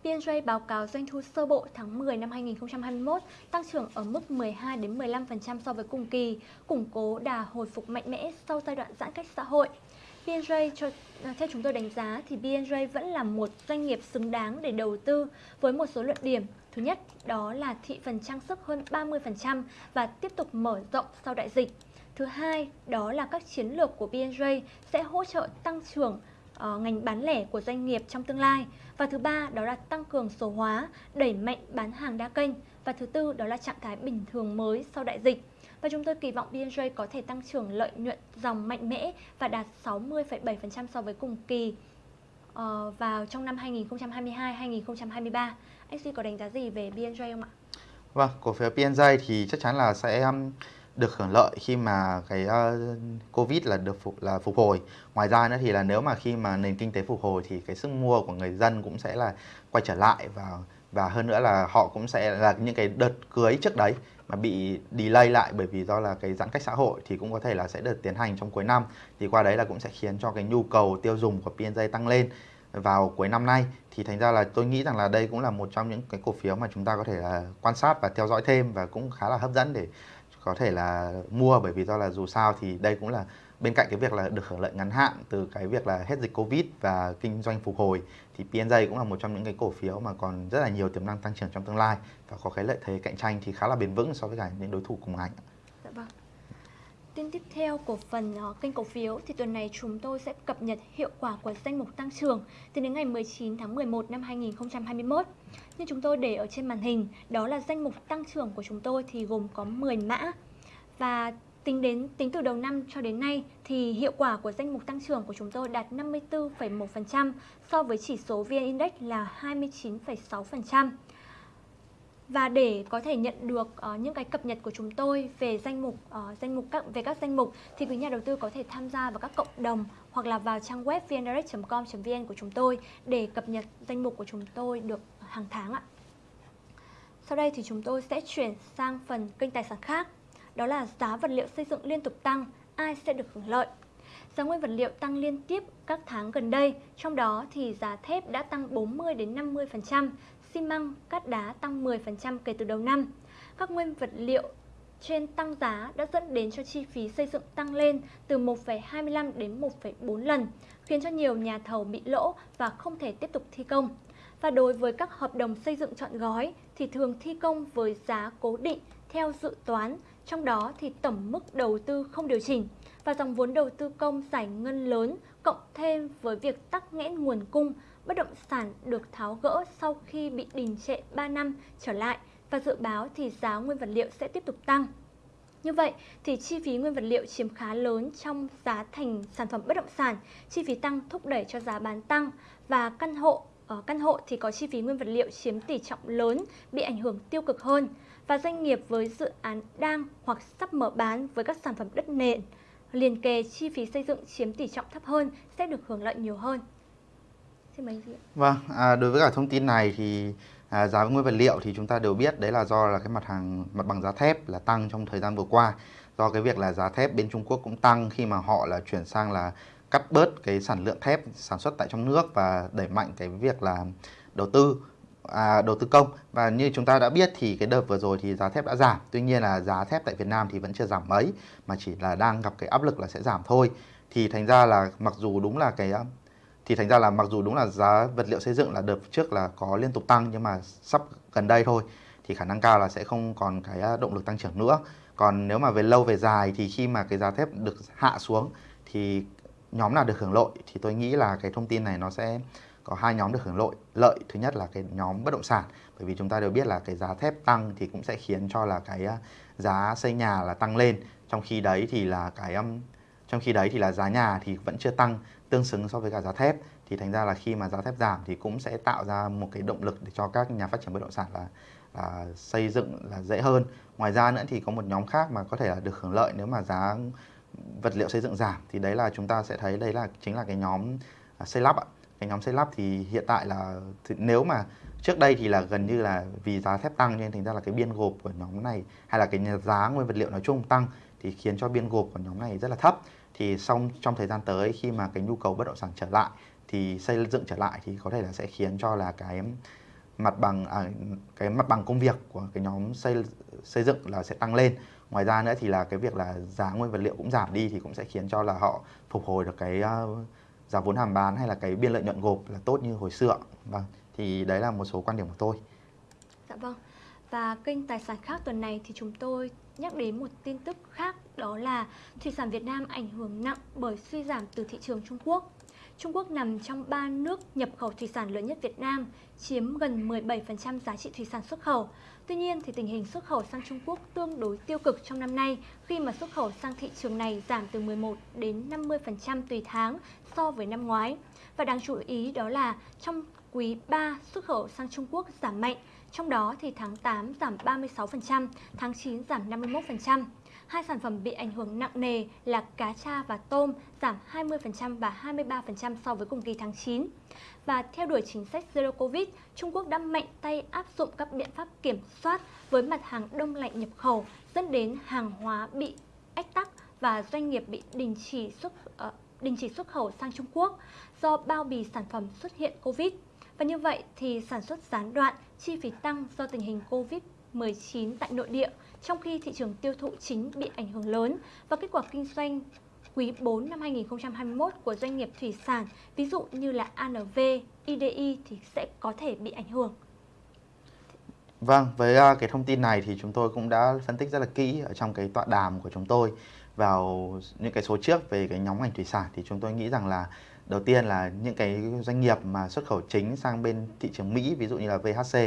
PNJ báo cáo doanh thu sơ bộ tháng 10 năm 2021 tăng trưởng ở mức 12 đến 15% so với cùng kỳ, củng cố đà hồi phục mạnh mẽ sau giai đoạn giãn cách xã hội. PNJ cho, ờ, theo chúng tôi đánh giá thì PNJ vẫn là một doanh nghiệp xứng đáng để đầu tư với một số luận điểm Thứ nhất, đó là thị phần trang sức hơn 30% và tiếp tục mở rộng sau đại dịch. Thứ hai, đó là các chiến lược của BNJ sẽ hỗ trợ tăng trưởng uh, ngành bán lẻ của doanh nghiệp trong tương lai. Và thứ ba, đó là tăng cường số hóa, đẩy mạnh bán hàng đa kênh. Và thứ tư, đó là trạng thái bình thường mới sau đại dịch. Và chúng tôi kỳ vọng BNJ có thể tăng trưởng lợi nhuận dòng mạnh mẽ và đạt 60,7% so với cùng kỳ uh, vào trong năm 2022-2023. Anh Duy có đánh giá gì về BNJ không ạ? Vâng, cổ phiếu BNJ thì chắc chắn là sẽ um, được hưởng lợi khi mà cái uh, Covid là được phục là phục hồi. Ngoài ra nữa thì là nếu mà khi mà nền kinh tế phục hồi thì cái sức mua của người dân cũng sẽ là quay trở lại và và hơn nữa là họ cũng sẽ là những cái đợt cưới trước đấy mà bị delay lại bởi vì do là cái giãn cách xã hội thì cũng có thể là sẽ được tiến hành trong cuối năm thì qua đấy là cũng sẽ khiến cho cái nhu cầu tiêu dùng của PNJ tăng lên vào cuối năm nay thì thành ra là tôi nghĩ rằng là đây cũng là một trong những cái cổ phiếu mà chúng ta có thể là quan sát và theo dõi thêm và cũng khá là hấp dẫn để có thể là mua bởi vì do là dù sao thì đây cũng là bên cạnh cái việc là được hưởng lợi ngắn hạn từ cái việc là hết dịch Covid và kinh doanh phục hồi, thì PNJ cũng là một trong những cái cổ phiếu mà còn rất là nhiều tiềm năng tăng trưởng trong tương lai và có cái lợi thế cạnh tranh thì khá là bền vững so với cả những đối thủ cùng ngành. Tin tiếp theo của phần uh, kênh cổ phiếu thì tuần này chúng tôi sẽ cập nhật hiệu quả của danh mục tăng trưởng từ đến ngày 19 tháng 11 năm 2021. Như chúng tôi để ở trên màn hình, đó là danh mục tăng trưởng của chúng tôi thì gồm có 10 mã. Và tính đến tính từ đầu năm cho đến nay thì hiệu quả của danh mục tăng trưởng của chúng tôi đạt 54,1% so với chỉ số VN Index là 29,6%. Và để có thể nhận được uh, những cái cập nhật của chúng tôi về danh mục uh, danh mục các về các danh mục thì quý nhà đầu tư có thể tham gia vào các cộng đồng hoặc là vào trang web vndirect.com.vn của chúng tôi để cập nhật danh mục của chúng tôi được hàng tháng ạ. Sau đây thì chúng tôi sẽ chuyển sang phần kênh tài sản khác. Đó là giá vật liệu xây dựng liên tục tăng, ai sẽ được hưởng lợi? Giá nguyên vật liệu tăng liên tiếp các tháng gần đây, trong đó thì giá thép đã tăng 40 đến 50%, xi măng, cát đá tăng 10% kể từ đầu năm. Các nguyên vật liệu trên tăng giá đã dẫn đến cho chi phí xây dựng tăng lên từ 1,25 đến 1,4 lần, khiến cho nhiều nhà thầu bị lỗ và không thể tiếp tục thi công. Và đối với các hợp đồng xây dựng chọn gói thì thường thi công với giá cố định theo dự toán, trong đó thì tổng mức đầu tư không điều chỉnh và dòng vốn đầu tư công giải ngân lớn cộng thêm với việc tắc nghẽn nguồn cung, bất động sản được tháo gỡ sau khi bị đình trệ 3 năm trở lại và dự báo thì giá nguyên vật liệu sẽ tiếp tục tăng. Như vậy thì chi phí nguyên vật liệu chiếm khá lớn trong giá thành sản phẩm bất động sản, chi phí tăng thúc đẩy cho giá bán tăng và căn hộ ở căn hộ thì có chi phí nguyên vật liệu chiếm tỷ trọng lớn bị ảnh hưởng tiêu cực hơn và doanh nghiệp với dự án đang hoặc sắp mở bán với các sản phẩm đất nền liền kề chi phí xây dựng chiếm tỷ trọng thấp hơn sẽ được hưởng lợi nhiều hơn. Xin mời chị. Vâng, à, đối với cả thông tin này thì à, giá nguyên vật liệu thì chúng ta đều biết đấy là do là cái mặt hàng mặt bằng giá thép là tăng trong thời gian vừa qua. Do cái việc là giá thép bên Trung Quốc cũng tăng khi mà họ là chuyển sang là cắt bớt cái sản lượng thép sản xuất tại trong nước và đẩy mạnh cái việc là đầu tư à, đầu tư công. Và như chúng ta đã biết thì cái đợt vừa rồi thì giá thép đã giảm. Tuy nhiên là giá thép tại Việt Nam thì vẫn chưa giảm mấy mà chỉ là đang gặp cái áp lực là sẽ giảm thôi. Thì thành ra là mặc dù đúng là cái thì thành ra là mặc dù đúng là giá vật liệu xây dựng là đợt trước là có liên tục tăng, nhưng mà sắp gần đây thôi, thì khả năng cao là sẽ không còn cái à, động lực tăng trưởng nữa. Còn nếu mà về lâu về dài thì khi mà cái giá thép được hạ xuống thì nhóm nào được hưởng lợi thì tôi nghĩ là cái thông tin này nó sẽ có hai nhóm được hưởng lợi. Lợi thứ nhất là cái nhóm bất động sản, bởi vì chúng ta đều biết là cái giá thép tăng thì cũng sẽ khiến cho là cái à, giá xây nhà là tăng lên. Trong khi đấy thì là cái trong khi đấy thì là giá nhà thì vẫn chưa tăng tương xứng so với cả giá thép thì thành ra là khi mà giá thép giảm thì cũng sẽ tạo ra một cái động lực để cho các nhà phát triển bất động sản là, là xây dựng là dễ hơn. Ngoài ra nữa thì có một nhóm khác mà có thể là được hưởng lợi nếu mà giá vật liệu xây dựng giảm thì đấy là chúng ta sẽ thấy đấy là chính là cái nhóm à, xây lắp ạ. Cái nhóm xây lắp thì hiện tại là nếu mà trước đây thì là gần như là vì giá thép tăng nên thành ra là cái biên gộp của nhóm này hay là cái giá nguyên vật liệu nói chung tăng thì khiến cho biên gộp của nhóm này rất là thấp thì xong trong thời gian tới khi mà cái nhu cầu bất động sản trở lại thì xây dựng trở lại thì có thể là sẽ khiến cho là cái mặt bằng à, cái mặt bằng công việc của cái nhóm xây xây dựng là sẽ tăng lên. Ngoài ra nữa thì là cái việc là giá nguyên vật liệu cũng giảm đi thì cũng sẽ khiến cho là họ phục hồi được cái uh, giá vốn hàm bán hay là cái biên lợi nhuận gộp là tốt như hồi xưa. Vâng thì đấy là một số quan điểm của tôi. Dạ vâng. Và kênh tài sản khác tuần này thì chúng tôi nhắc đến một tin tức khác đó là thủy sản Việt Nam ảnh hưởng nặng bởi suy giảm từ thị trường Trung Quốc. Trung Quốc nằm trong ba nước nhập khẩu thủy sản lớn nhất Việt Nam, chiếm gần 17% giá trị thủy sản xuất khẩu. Tuy nhiên thì tình hình xuất khẩu sang Trung Quốc tương đối tiêu cực trong năm nay khi mà xuất khẩu sang thị trường này giảm từ 11 đến 50% tùy tháng so với năm ngoái. Và đáng chú ý đó là trong quý 3 xuất khẩu sang Trung Quốc giảm mạnh, trong đó thì tháng 8 giảm 36%, tháng 9 giảm 51%. Hai sản phẩm bị ảnh hưởng nặng nề là cá tra và tôm giảm 20% và 23% so với cùng kỳ tháng 9. Và theo đuổi chính sách Zero Covid, Trung Quốc đã mạnh tay áp dụng các biện pháp kiểm soát với mặt hàng đông lạnh nhập khẩu, dẫn đến hàng hóa bị ách tắc và doanh nghiệp bị đình chỉ xuất uh, đình chỉ xuất khẩu sang Trung Quốc do bao bì sản phẩm xuất hiện Covid. Và như vậy thì sản xuất gián đoạn, chi phí tăng do tình hình Covid-19 tại nội địa, trong khi thị trường tiêu thụ chính bị ảnh hưởng lớn và kết quả kinh doanh quý 4 năm 2021 của doanh nghiệp thủy sản, ví dụ như là ANV, IDI thì sẽ có thể bị ảnh hưởng. Vâng, với à, cái thông tin này thì chúng tôi cũng đã phân tích rất là kỹ ở trong cái tọa đàm của chúng tôi vào những cái số trước về cái nhóm ngành thủy sản thì chúng tôi nghĩ rằng là đầu tiên là những cái doanh nghiệp mà xuất khẩu chính sang bên thị trường Mỹ, ví dụ như là VHC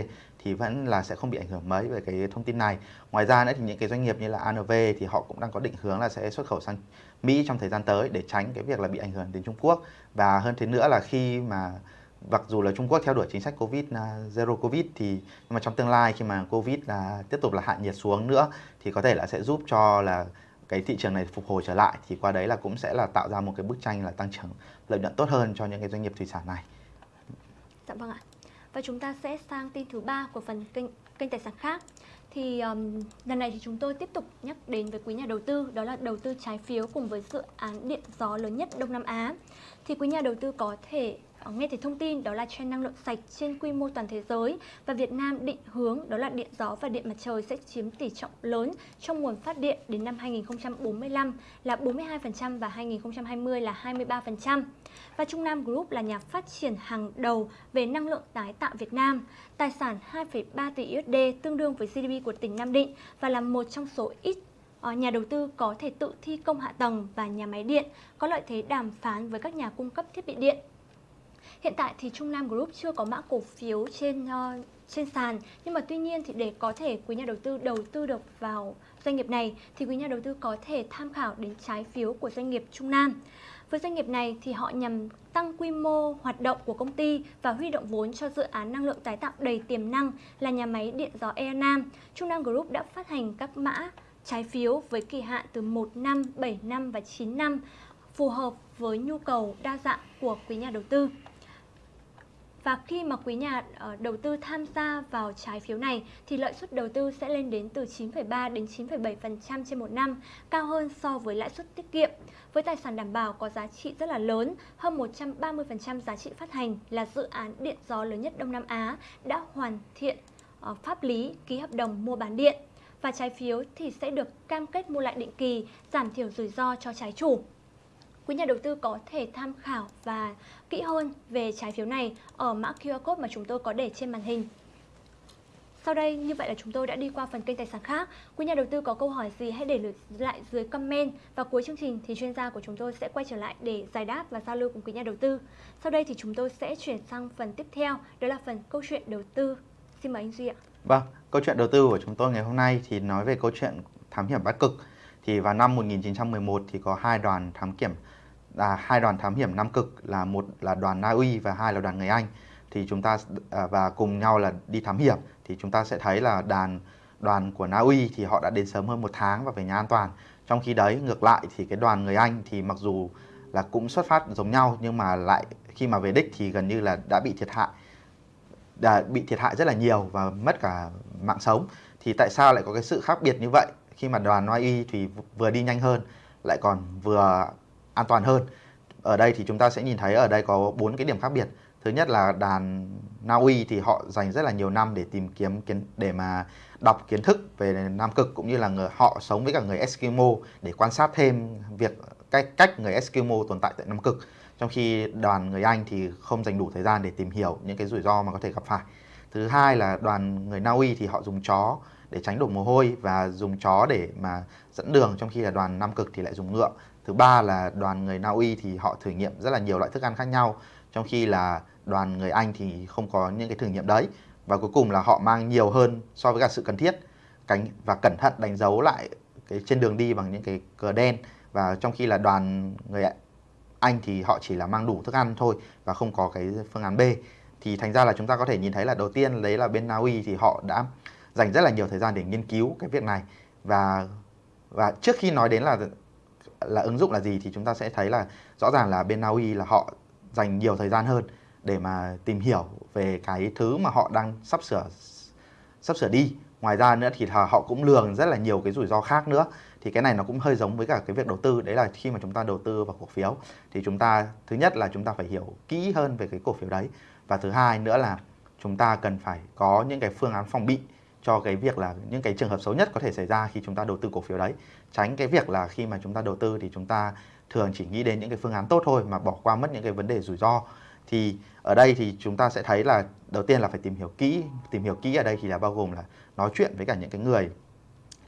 thì vẫn là sẽ không bị ảnh hưởng mấy về cái thông tin này. Ngoài ra nữa thì những cái doanh nghiệp như là ANV thì họ cũng đang có định hướng là sẽ xuất khẩu sang Mỹ trong thời gian tới để tránh cái việc là bị ảnh hưởng đến Trung Quốc và hơn thế nữa là khi mà mặc dù là Trung Quốc theo đuổi chính sách Covid à, zero Covid thì, nhưng mà trong tương lai khi mà Covid là tiếp tục là hạ nhiệt xuống nữa thì có thể là sẽ giúp cho là cái thị trường này phục hồi trở lại thì qua đấy là cũng sẽ là tạo ra một cái bức tranh là tăng trưởng lợi nhuận tốt hơn cho những cái doanh nghiệp thủy sản này. Dạ vâng ạ. Và chúng ta sẽ sang tin thứ ba của phần kênh kênh tài sản khác thì um, lần này thì chúng tôi tiếp tục nhắc đến với quý nhà đầu tư đó là đầu tư trái phiếu cùng với dự án điện gió lớn nhất Đông Nam Á. Thì quý nhà đầu tư có thể Ờ, nghe thấy thông tin đó là trend năng lượng sạch trên quy mô toàn thế giới và Việt Nam định hướng đó là điện gió và điện mặt trời sẽ chiếm tỷ trọng lớn trong nguồn phát điện đến năm 2045 là 42% và 2020 là 23%. Và Trung Nam Group là nhà phát triển hàng đầu về năng lượng tái tạo Việt Nam, tài sản 2,3 tỷ USD tương đương với GDP của tỉnh Nam Định và là một trong số ít ờ, nhà đầu tư có thể tự thi công hạ tầng và nhà máy điện, có lợi thế đàm phán với các nhà cung cấp thiết bị điện. Hiện tại thì Trung Nam Group chưa có mã cổ phiếu trên uh, trên sàn nhưng mà tuy nhiên thì để có thể quý nhà đầu tư đầu tư được vào doanh nghiệp này thì quý nhà đầu tư có thể tham khảo đến trái phiếu của doanh nghiệp Trung Nam. Với doanh nghiệp này thì họ nhằm tăng quy mô hoạt động của công ty và huy động vốn cho dự án năng lượng tái tạo đầy tiềm năng là nhà máy điện gió Air Nam. Trung Nam Group đã phát hành các mã trái phiếu với kỳ hạn từ 1 năm, 7 năm và 9 năm phù hợp với nhu cầu đa dạng của quý nhà đầu tư. Và khi mà quý nhà ờ, đầu tư tham gia vào trái phiếu này thì lợi suất đầu tư sẽ lên đến từ 9,3 đến 9,7% trên một năm, cao hơn so với lãi suất tiết kiệm. Với tài sản đảm bảo có giá trị rất là lớn, hơn 130% giá trị phát hành là dự án điện gió lớn nhất Đông Nam Á đã hoàn thiện ờ, pháp lý ký hợp đồng mua bán điện và trái phiếu thì sẽ được cam kết mua lại định kỳ, giảm thiểu rủi ro cho trái chủ quý nhà đầu tư có thể tham khảo và kỹ hơn về trái phiếu này ở mã QR code mà chúng tôi có để trên màn hình. Sau đây, như vậy là chúng tôi đã đi qua phần kênh tài sản khác. Quý nhà đầu tư có câu hỏi gì hãy để lại dưới comment và cuối chương trình thì chuyên gia của chúng tôi sẽ quay trở lại để giải đáp và giao lưu cùng quý nhà đầu tư. Sau đây thì chúng tôi sẽ chuyển sang phần tiếp theo, đó là phần câu chuyện đầu tư. Xin mời anh Duy ạ. Vâng, câu chuyện đầu tư của chúng tôi ngày hôm nay thì nói về câu chuyện thám hiểm bắt cực. Thì vào năm 1911 thì có hai đoàn thám kiểm là hai đoàn thám hiểm Nam Cực, là một là đoàn Na Uy và hai là đoàn người Anh. Thì chúng ta à, và cùng nhau là đi thám hiểm. Thì chúng ta sẽ thấy là đàn, đoàn của Na Uy thì họ đã đến sớm hơn một tháng và về nhà an toàn. Trong khi đấy, ngược lại thì cái đoàn người Anh thì mặc dù là cũng xuất phát giống nhau, nhưng mà lại khi mà về đích thì gần như là đã bị thiệt hại, đã bị thiệt hại rất là nhiều và mất cả mạng sống. Thì tại sao lại có cái sự khác biệt như vậy? Khi mà đoàn Na Uy thì vừa đi nhanh hơn, lại còn vừa an toàn hơn. Ở đây thì chúng ta sẽ nhìn thấy ở đây có bốn cái điểm khác biệt. Thứ nhất là đàn Na Uy thì họ dành rất là nhiều năm để tìm kiếm kiến, để mà đọc kiến thức về Nam Cực cũng như là người, họ sống với cả người Eskimo để quan sát thêm việc, cách cách người Eskimo tồn tại tại Nam Cực. Trong khi đoàn người Anh thì không dành đủ thời gian để tìm hiểu những cái rủi ro mà có thể gặp phải. Thứ hai là đoàn người Na Uy thì họ dùng chó để tránh đổ mồ hôi và dùng chó để mà dẫn đường, trong khi là đoàn Nam Cực thì lại dùng ngựa thứ ba là đoàn người Na Uy thì họ thử nghiệm rất là nhiều loại thức ăn khác nhau, trong khi là đoàn người Anh thì không có những cái thử nghiệm đấy. Và cuối cùng là họ mang nhiều hơn so với cả sự cần thiết. Cánh và cẩn thận đánh dấu lại cái trên đường đi bằng những cái cờ đen. Và trong khi là đoàn người Anh thì họ chỉ là mang đủ thức ăn thôi và không có cái phương án B. Thì thành ra là chúng ta có thể nhìn thấy là đầu tiên đấy là bên Na Uy thì họ đã dành rất là nhiều thời gian để nghiên cứu cái việc này. Và và trước khi nói đến là là ứng dụng là gì thì chúng ta sẽ thấy là rõ ràng là bên Na Uy là họ dành nhiều thời gian hơn để mà tìm hiểu về cái thứ mà họ đang sắp sửa sắp sửa đi. Ngoài ra nữa thì họ cũng lường rất là nhiều cái rủi ro khác nữa. Thì cái này nó cũng hơi giống với cả cái việc đầu tư. Đấy là khi mà chúng ta đầu tư vào cổ phiếu thì chúng ta, thứ nhất là chúng ta phải hiểu kỹ hơn về cái cổ phiếu đấy và thứ hai nữa là chúng ta cần phải có những cái phương án phòng bị cho cái việc là những cái trường hợp xấu nhất có thể xảy ra khi chúng ta đầu tư cổ phiếu đấy. Tránh cái việc là khi mà chúng ta đầu tư thì chúng ta thường chỉ nghĩ đến những cái phương án tốt thôi mà bỏ qua mất những cái vấn đề rủi ro. Thì ở đây thì chúng ta sẽ thấy là đầu tiên là phải tìm hiểu kỹ tìm hiểu kỹ ở đây thì là bao gồm là nói chuyện với cả những cái người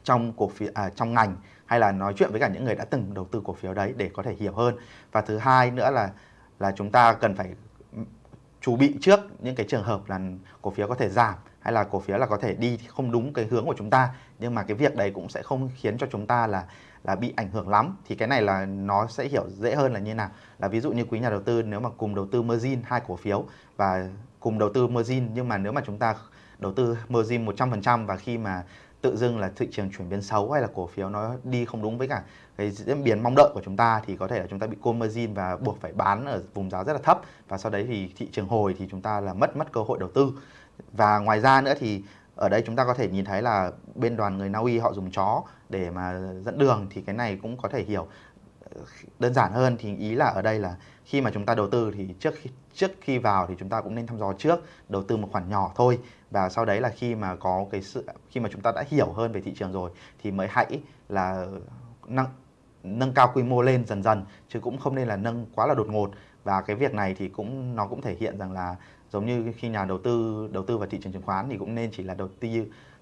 trong cổ phiếu à, trong ngành hay là nói chuyện với cả những người đã từng đầu tư cổ phiếu đấy để có thể hiểu hơn. Và thứ hai nữa là là chúng ta cần phải ừ, chuẩn bị trước những cái trường hợp là cổ phiếu có thể giảm hay là cổ phiếu là có thể đi không đúng cái hướng của chúng ta. Nhưng mà cái việc đấy cũng sẽ không khiến cho chúng ta là là bị ảnh hưởng lắm. Thì cái này là nó sẽ hiểu dễ hơn là như nào. Là ví dụ như quý nhà đầu tư, nếu mà cùng đầu tư margin hai cổ phiếu và cùng đầu tư margin, nhưng mà nếu mà chúng ta đầu tư margin 100% và khi mà tự dưng là thị trường chuyển biến xấu hay là cổ phiếu nó đi không đúng với cả cái diễn biến mong đợi của chúng ta, thì có thể là chúng ta bị cô margin và buộc phải bán ở vùng giá rất là thấp. Và sau đấy thì thị trường hồi thì chúng ta là mất mất cơ hội đầu tư và ngoài ra nữa thì ở đây chúng ta có thể nhìn thấy là bên đoàn người Na Uy họ dùng chó để mà dẫn đường thì cái này cũng có thể hiểu ờ, đơn giản hơn. Thì ý là ở đây là khi mà chúng ta đầu tư thì trước khi trước khi vào thì chúng ta cũng nên thăm dò trước, đầu tư một khoản nhỏ thôi. Và sau đấy là khi mà có cái sự, khi mà chúng ta đã hiểu hơn về thị trường rồi thì mới hãy là nâng nâng cao quy mô lên dần dần, chứ cũng không nên là nâng quá là đột ngột. Và cái việc này thì cũng, nó cũng thể hiện rằng là giống như khi nhà đầu tư đầu tư vào thị trường chứng khoán thì cũng nên chỉ là đầu tư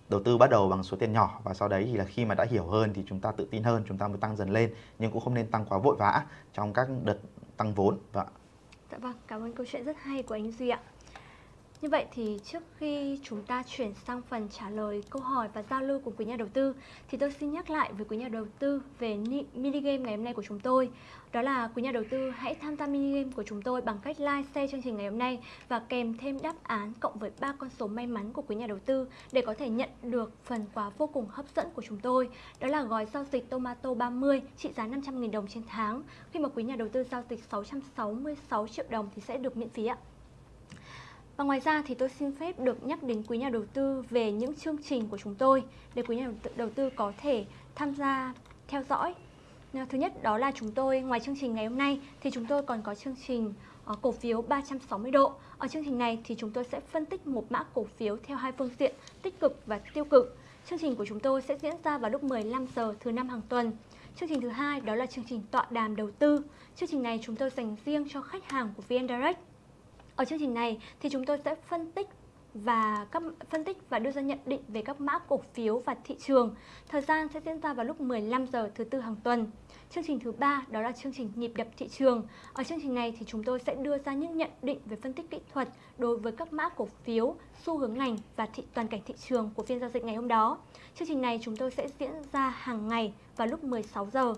đầu tư bắt đầu bằng số tiền nhỏ. Và sau đấy thì là khi mà đã hiểu hơn thì chúng ta tự tin hơn chúng ta mới tăng dần lên. Nhưng cũng không nên tăng quá vội vã trong các đợt tăng vốn. Vâng Và Dạ vâng, cảm ơn câu chuyện rất hay của anh Duy ạ. Như vậy thì trước khi chúng ta chuyển sang phần trả lời câu hỏi và giao lưu của quý nhà đầu tư thì tôi xin nhắc lại với quý nhà đầu tư về mini game ngày hôm nay của chúng tôi. Đó là quý nhà đầu tư hãy tham gia mini game của chúng tôi bằng cách like, share chương trình ngày hôm nay và kèm thêm đáp án cộng với ba con số may mắn của quý nhà đầu tư để có thể nhận được phần quà vô cùng hấp dẫn của chúng tôi. Đó là gói giao dịch Tomato 30 trị giá 500.000 đồng trên tháng. Khi mà quý nhà đầu tư giao dịch 666 triệu đồng thì sẽ được miễn phí ạ. Và ngoài ra thì tôi xin phép được nhắc đến quý nhà đầu tư về những chương trình của chúng tôi để quý nhà đầu tư có thể tham gia theo dõi. Ờ, thứ nhất đó là chúng tôi, ngoài chương trình ngày hôm nay thì chúng tôi còn có chương trình ờ, cổ phiếu 360 độ. Ở chương trình này thì chúng tôi sẽ phân tích một mã cổ phiếu theo hai phương diện, tích cực và tiêu cực. Chương trình của chúng tôi sẽ diễn ra vào lúc 15 giờ thứ năm hàng tuần. Chương trình thứ hai đó là chương trình tọa đàm đầu tư. Chương trình này chúng tôi dành riêng cho khách hàng của VN Direct ở chương trình này thì chúng tôi sẽ phân tích và các phân tích và đưa ra nhận định về các mã cổ phiếu và thị trường. Thời gian sẽ diễn ra vào lúc 15 giờ thứ tư hàng tuần. Chương trình thứ ba đó là chương trình nhịp đập thị trường. Ở chương trình này thì chúng tôi sẽ đưa ra những nhận định về phân tích kỹ thuật đối với các mã cổ phiếu, xu hướng ngành và thị toàn cảnh thị trường của phiên giao dịch ngày hôm đó. Chương trình này chúng tôi sẽ diễn ra hàng ngày vào lúc 16 giờ.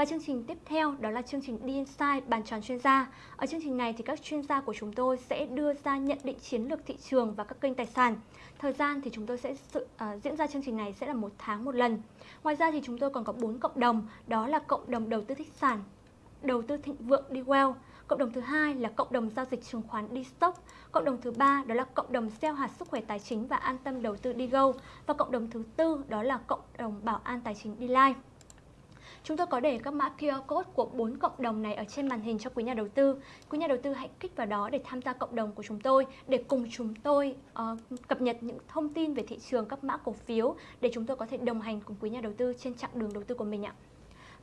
Và chương trình tiếp theo đó là chương trình đi Inside bàn tròn chuyên gia. Ở chương trình này thì các chuyên gia của chúng tôi sẽ đưa ra nhận định chiến lược thị trường và các kênh tài sản. Thời gian thì chúng tôi sẽ sự, uh, diễn ra chương trình này sẽ là một tháng một lần. Ngoài ra thì chúng tôi còn có bốn cộng đồng, đó là cộng đồng đầu tư thích sản, đầu tư thịnh vượng đi well, Cộng đồng thứ hai là cộng đồng giao dịch chứng khoán đi stock. Cộng đồng thứ ba đó là cộng đồng gieo hạt sức khỏe tài chính và an tâm đầu tư đi go. Và cộng đồng thứ tư đó là cộng đồng bảo an tài chính đi live. Chúng tôi có để các mã QR code của bốn cộng đồng này ở trên màn hình cho quý nhà đầu tư. Quý nhà đầu tư hãy kích vào đó để tham gia cộng đồng của chúng tôi để cùng chúng tôi uh, cập nhật những thông tin về thị trường các mã cổ phiếu để chúng tôi có thể đồng hành cùng quý nhà đầu tư trên chặng đường đầu tư của mình ạ.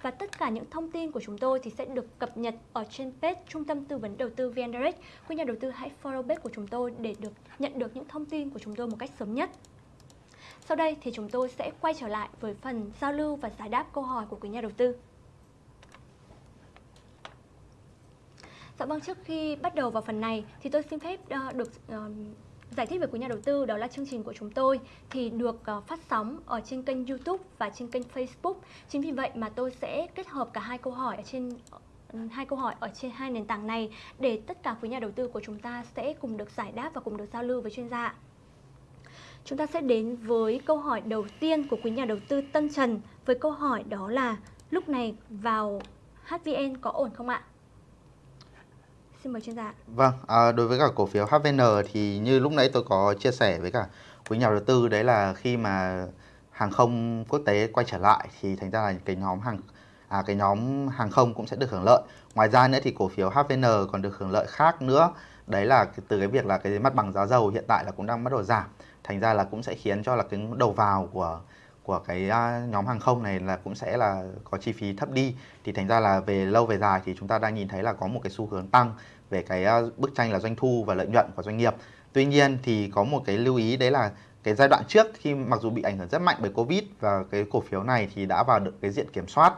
Và tất cả những thông tin của chúng tôi thì sẽ được cập nhật ở trên page Trung tâm Tư vấn Đầu tư VN Direct. Quý nhà đầu tư hãy follow page của chúng tôi để được nhận được những thông tin của chúng tôi một cách sớm nhất. Sau đây thì chúng tôi sẽ quay trở lại với phần giao lưu và giải đáp câu hỏi của quý nhà đầu tư. Dạ vâng, trước khi bắt đầu vào phần này thì tôi xin phép uh, được uh, giải thích với quý nhà đầu tư đó là chương trình của chúng tôi thì được uh, phát sóng ở trên kênh YouTube và trên kênh Facebook. Chính vì vậy mà tôi sẽ kết hợp cả hai câu hỏi ở trên hai câu hỏi ở trên hai nền tảng này để tất cả quý nhà đầu tư của chúng ta sẽ cùng được giải đáp và cùng được giao lưu với chuyên gia. Chúng ta sẽ đến với câu hỏi đầu tiên của quý nhà đầu tư Tân Trần với câu hỏi đó là lúc này vào HVN có ổn không ạ? Xin mời chuyên gia. Vâng, à, đối với cả cổ phiếu HVN thì như lúc nãy tôi có chia sẻ với cả quý nhà đầu tư đấy là khi mà hàng không quốc tế quay trở lại thì thành ra là cái nhóm hàng à, cái nhóm hàng không cũng sẽ được hưởng lợi. Ngoài ra nữa thì cổ phiếu HVN còn được hưởng lợi khác nữa. Đấy là từ cái việc là cái mặt bằng giá dầu hiện tại là cũng đang bắt đầu giảm thành ra là cũng sẽ khiến cho là cái đầu vào của của cái nhóm hàng không này là cũng sẽ là có chi phí thấp đi. Thì thành ra là về lâu về dài thì chúng ta đang nhìn thấy là có một cái xu hướng tăng về cái bức tranh là doanh thu và lợi nhuận của doanh nghiệp. Tuy nhiên thì có một cái lưu ý đấy là cái giai đoạn trước khi mặc dù bị ảnh hưởng rất mạnh bởi covid và cái cổ phiếu này thì đã vào được cái diện kiểm soát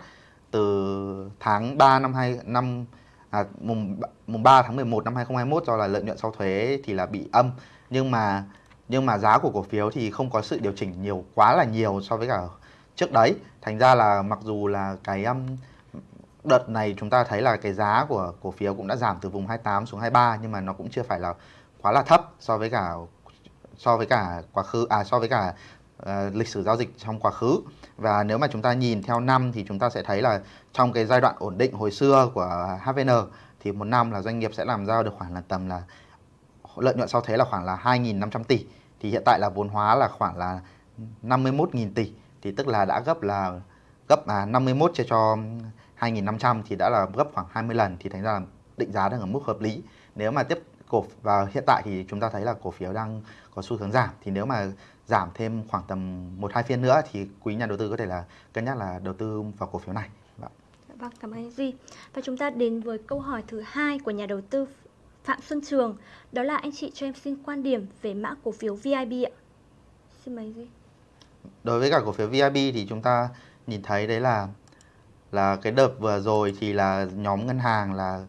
từ tháng 3 năm 2 năm à, mùng mùng 3 tháng 11 năm 2021 do là lợi nhuận sau thuế thì là bị âm. Nhưng mà nhưng mà giá của cổ phiếu thì không có sự điều chỉnh nhiều quá là nhiều so với cả trước đấy. Thành ra là mặc dù là cái um, đợt này chúng ta thấy là cái giá của cổ phiếu cũng đã giảm từ vùng 28 xuống 23 nhưng mà nó cũng chưa phải là quá là thấp so với cả so với cả quá khứ à so với cả uh, lịch sử giao dịch trong quá khứ. Và nếu mà chúng ta nhìn theo năm thì chúng ta sẽ thấy là trong cái giai đoạn ổn định hồi xưa của HVN thì một năm là doanh nghiệp sẽ làm ra được khoảng là tầm là lợi nhuận sau thuế là khoảng là 2.500 tỷ thì hiện tại là vốn hóa là khoảng là 51.000 tỷ. Thì tức là đã gấp là gấp à, 51 chia cho 2.500 thì đã là gấp khoảng 20 lần. Thì thành ra là định giá đang ở mức hợp lý. Nếu mà tiếp cổ và hiện tại thì chúng ta thấy là cổ phiếu đang có xu hướng giảm. Thì nếu mà giảm thêm khoảng tầm một hai phiên nữa thì quý nhà đầu tư có thể là cân nhắc là đầu tư vào cổ phiếu này. Vâng, vâng cảm ơn anh Duy. Và chúng ta đến với câu hỏi thứ hai của nhà đầu tư Phạm Xuân Trường, đó là anh chị cho em xin quan điểm về mã cổ phiếu VIB ạ. Xin mời anh Đối với cả cổ phiếu VIB thì chúng ta nhìn thấy đấy là là cái đợt vừa rồi thì là nhóm ngân hàng là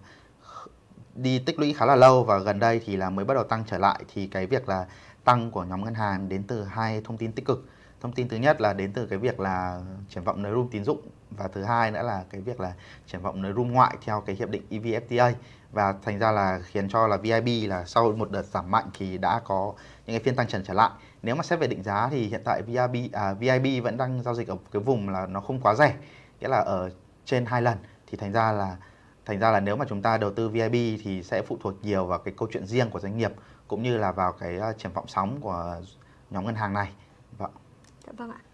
đi tích lũy khá là lâu và gần đây thì là mới bắt đầu tăng trở lại thì cái việc là tăng của nhóm ngân hàng đến từ hai thông tin tích cực. Thông tin thứ nhất là đến từ cái việc là triển vọng nới room tín dụng và thứ hai nữa là cái việc là triển vọng nới room ngoại theo cái hiệp định EVFTA và thành ra là khiến cho là VIB là sau một đợt giảm mạnh thì đã có những cái phiên tăng trần trở lại. Nếu mà xét về định giá thì hiện tại VIB à, VIB vẫn đang giao dịch ở cái vùng là nó không quá rẻ, nghĩa là ở trên hai lần thì thành ra là thành ra là nếu mà chúng ta đầu tư VIB thì sẽ phụ thuộc nhiều vào cái câu chuyện riêng của doanh nghiệp cũng như là vào cái à, triển vọng sóng của nhóm ngân hàng này. Vâng. Dạ vâng ạ.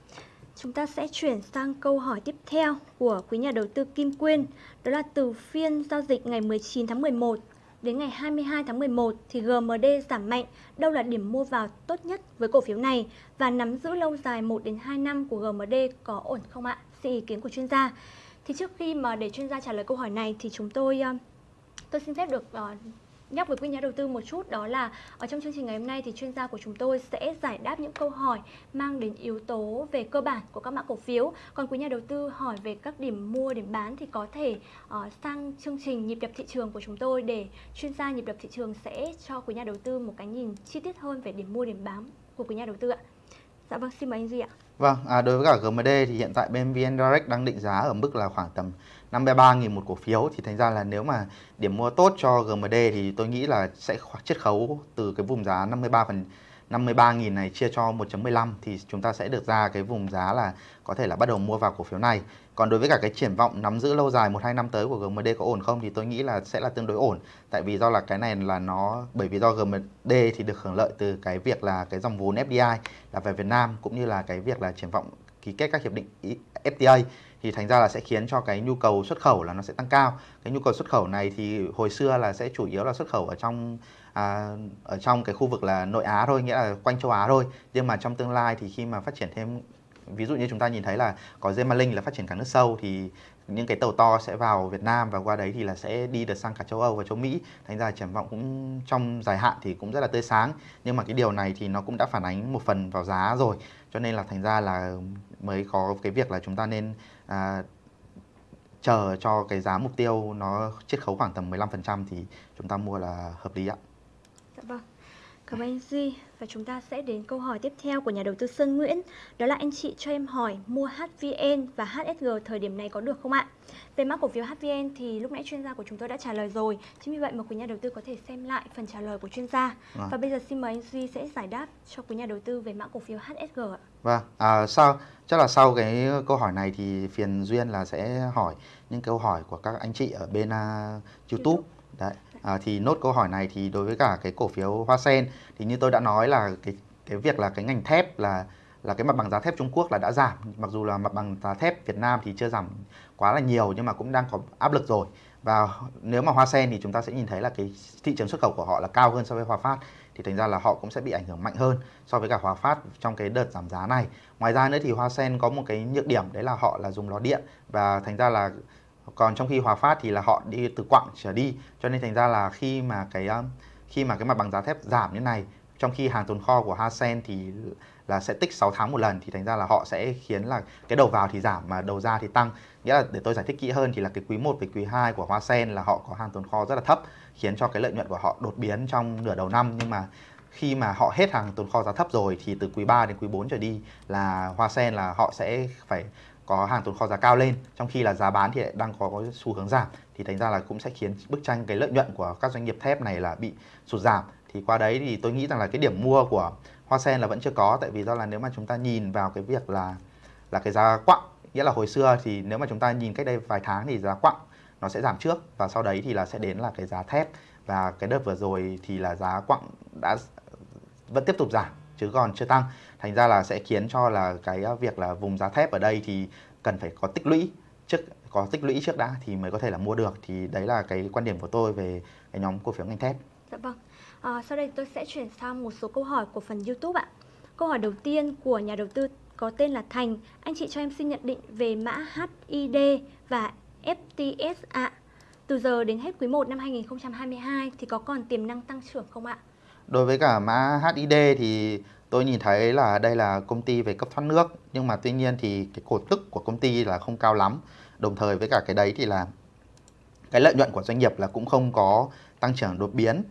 Chúng ta sẽ chuyển sang câu hỏi tiếp theo của quý nhà đầu tư Kim Quyên. Đó là từ phiên giao dịch ngày 19 tháng 11 đến ngày 22 tháng 11 thì GMD giảm mạnh. Đâu là điểm mua vào tốt nhất với cổ phiếu này và nắm giữ lâu dài 1 đến 2 năm của GMD có ổn không ạ? Xin ý kiến của chuyên gia. Thì trước khi mà để chuyên gia trả lời câu hỏi này thì chúng tôi ờ, tôi xin phép được ờ, nhắc với quý nhà đầu tư một chút đó là ở trong chương trình ngày hôm nay thì chuyên gia của chúng tôi sẽ giải đáp những câu hỏi mang đến yếu tố về cơ bản của các mã cổ phiếu. Còn quý nhà đầu tư hỏi về các điểm mua điểm bán thì có thể uh, sang chương trình nhịp đập thị trường của chúng tôi để chuyên gia nhịp đập thị trường sẽ cho quý nhà đầu tư một cái nhìn chi tiết hơn về điểm mua điểm bán của quý nhà đầu tư ạ. Dạ vâng xin mời anh Duy ạ. Vâng, à, đối với cả GMD thì hiện tại bên VN Direct đang định giá ở mức là khoảng tầm 53.000 một cổ phiếu thì thành ra là nếu mà điểm mua tốt cho GMD thì tôi nghĩ là sẽ chiết khấu từ cái vùng giá 53 phần 53.000 này chia cho 1.15 thì chúng ta sẽ được ra cái vùng giá là có thể là bắt đầu mua vào cổ phiếu này. Còn đối với cả cái triển vọng nắm giữ lâu dài 1 2 năm tới của GMD có ổn không thì tôi nghĩ là sẽ là tương đối ổn. Tại vì do là cái này là nó, bởi vì do GMD thì được hưởng lợi từ cái việc là cái dòng vốn FDI là về Việt Nam, cũng như là cái việc là triển vọng ký kết các hiệp định FTA thì thành ra là sẽ khiến cho cái nhu cầu xuất khẩu là nó sẽ tăng cao. Cái nhu cầu xuất khẩu này thì hồi xưa là sẽ chủ yếu là xuất khẩu ở trong à, ở trong cái khu vực là nội Á thôi, nghĩa là quanh châu Á thôi. Nhưng mà trong tương lai thì khi mà phát triển thêm ví dụ như chúng ta nhìn thấy là có Gemalink là phát triển cả nước sâu thì những cái tàu to sẽ vào Việt Nam và qua đấy thì là sẽ đi được sang cả châu Âu và châu Mỹ thành ra triển vọng cũng trong dài hạn thì cũng rất là tươi sáng nhưng mà cái điều này thì nó cũng đã phản ánh một phần vào giá rồi cho nên là thành ra là mới có cái việc là chúng ta nên à, chờ cho cái giá mục tiêu nó chiết khấu khoảng tầm 15% thì chúng ta mua là hợp lý ạ. Dạ vâng. Cảm ơn anh Duy và chúng ta sẽ đến câu hỏi tiếp theo của nhà đầu tư Sơn Nguyễn. Đó là anh chị cho em hỏi mua HVN và HSG thời điểm này có được không ạ? Về mã cổ phiếu HVN thì lúc nãy chuyên gia của chúng tôi đã trả lời rồi. Chính vì vậy mà quý nhà đầu tư có thể xem lại phần trả lời của chuyên gia. À. Và bây giờ xin mời anh Duy sẽ giải đáp cho quý nhà đầu tư về mã cổ phiếu HSG ạ. Vâng, à, sau chắc là sau cái câu hỏi này thì phiền Duyên là sẽ hỏi những câu hỏi của các anh chị ở bên uh, YouTube. Đấy. À, thì nốt câu hỏi này thì đối với cả cái cổ phiếu Hoa Sen thì như tôi đã nói là cái cái việc là cái ngành thép là là cái mặt bằng giá thép Trung Quốc là đã giảm mặc dù là mặt bằng giá thép Việt Nam thì chưa giảm quá là nhiều nhưng mà cũng đang có áp lực rồi và nếu mà Hoa Sen thì chúng ta sẽ nhìn thấy là cái thị trường xuất khẩu của họ là cao hơn so với Hòa Phát thì thành ra là họ cũng sẽ bị ảnh hưởng mạnh hơn so với cả Hòa Phát trong cái đợt giảm giá này. Ngoài ra nữa thì Hoa Sen có một cái nhược điểm, đấy là họ là dùng lò điện và thành ra là còn trong khi Hòa Phát thì là họ đi từ quặng trở đi cho nên thành ra là khi mà cái ờ, khi mà cái mặt bằng giá thép giảm như này trong khi hàng tồn kho của Hasen thì là sẽ tích 6 tháng một lần, thì thành ra là họ sẽ khiến là cái đầu vào thì giảm mà đầu ra thì tăng. Nghĩa là để tôi giải thích kỹ hơn thì là cái quý 1 với quý 2 của Hoa Sen là họ có hàng tồn kho rất là thấp, khiến cho cái lợi nhuận của họ đột biến trong nửa đầu năm. Nhưng mà khi mà họ hết hàng tồn kho giá thấp rồi thì từ quý 3 đến quý 4 trở đi là Hoa Sen là họ sẽ phải có hàng tồn kho giá cao lên. Trong khi là giá bán thì đang có xu hướng giảm, thì thành ra là cũng sẽ khiến bức tranh cái lợi nhuận của các doanh nghiệp thép này là bị sụt giảm thì qua đấy thì tôi nghĩ rằng là cái điểm mua của hoa sen là vẫn chưa có, tại vì do là nếu mà chúng ta nhìn vào cái việc là là cái giá quặng, nghĩa là hồi xưa thì nếu mà chúng ta nhìn cách đây vài tháng thì giá quặng nó sẽ giảm trước và sau đấy thì là sẽ đến là cái giá thép và cái đợt vừa rồi thì là giá quặng đã vẫn tiếp tục giảm, chứ còn chưa tăng thành ra là sẽ khiến cho là cái à, việc là vùng giá thép ở đây thì cần phải có tích lũy trước, có tích lũy trước đã thì mới có thể là mua được thì đấy là cái quan điểm của tôi về cái nhóm cổ phiếu ngành thép. Dạ vâng. À, sau đây tôi sẽ chuyển sang một số câu hỏi của phần YouTube ạ. Câu hỏi đầu tiên của nhà đầu tư có tên là Thành. Anh chị cho em xin nhận định về mã HID và FTS ạ. Từ giờ đến hết quý 1 năm 2022 thì có còn tiềm năng tăng trưởng không ạ? Đối với cả mã HID thì tôi nhìn thấy là đây là công ty về cấp thoát nước nhưng mà tuy nhiên thì cái cổ tức của công ty là không cao lắm. Đồng thời với cả cái đấy thì là cái lợi nhuận của doanh nghiệp là cũng không có tăng trưởng đột biến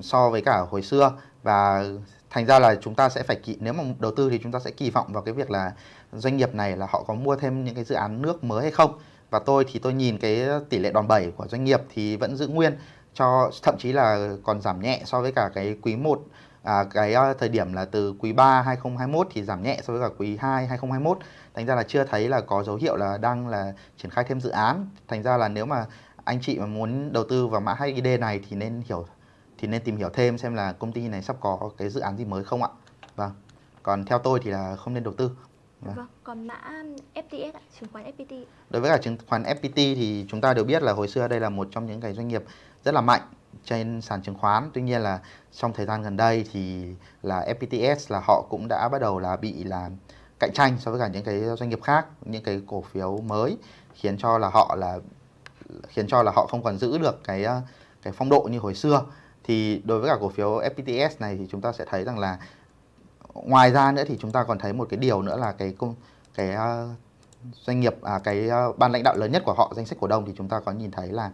so với cả hồi xưa. Và thành ra là chúng ta sẽ phải kỳ nếu mà đầu tư thì chúng ta sẽ kỳ vọng vào cái việc là doanh nghiệp này là họ có mua thêm những cái dự án nước mới hay không. Và tôi thì tôi nhìn cái tỷ lệ đòn bẩy của doanh nghiệp thì vẫn giữ nguyên cho thậm chí là còn giảm nhẹ so với cả cái quý 1 à, cái à, thời điểm là từ quý 3 2021 thì giảm nhẹ so với cả quý 2 2021 thành ra là chưa thấy là có dấu hiệu là đang là triển khai thêm dự án. Thành ra là nếu mà anh chị mà muốn đầu tư vào mã HID này thì nên hiểu thì nên tìm hiểu thêm xem là công ty này sắp có cái dự án gì mới không ạ vâng còn theo tôi thì là không nên đầu tư Vâng. vâng, còn mã FTS, chứng khoán FPT. Đối với cả chứng khoán FPT thì chúng ta đều biết là hồi xưa đây là một trong những cái doanh nghiệp rất là mạnh trên sàn chứng khoán. Tuy nhiên là trong thời gian gần đây thì là FPTS là họ cũng đã bắt đầu là bị là cạnh tranh so với cả những cái doanh nghiệp khác, những cái cổ phiếu mới khiến cho là họ là khiến cho là họ không còn giữ được cái cái phong độ như hồi xưa. Thì đối với cả cổ phiếu FPTS này thì chúng ta sẽ thấy rằng là ngoài ra nữa thì chúng ta còn thấy một cái điều nữa là cái công cái uh, doanh nghiệp à, cái uh, ban lãnh đạo lớn nhất của họ danh sách cổ đông thì chúng ta có nhìn thấy là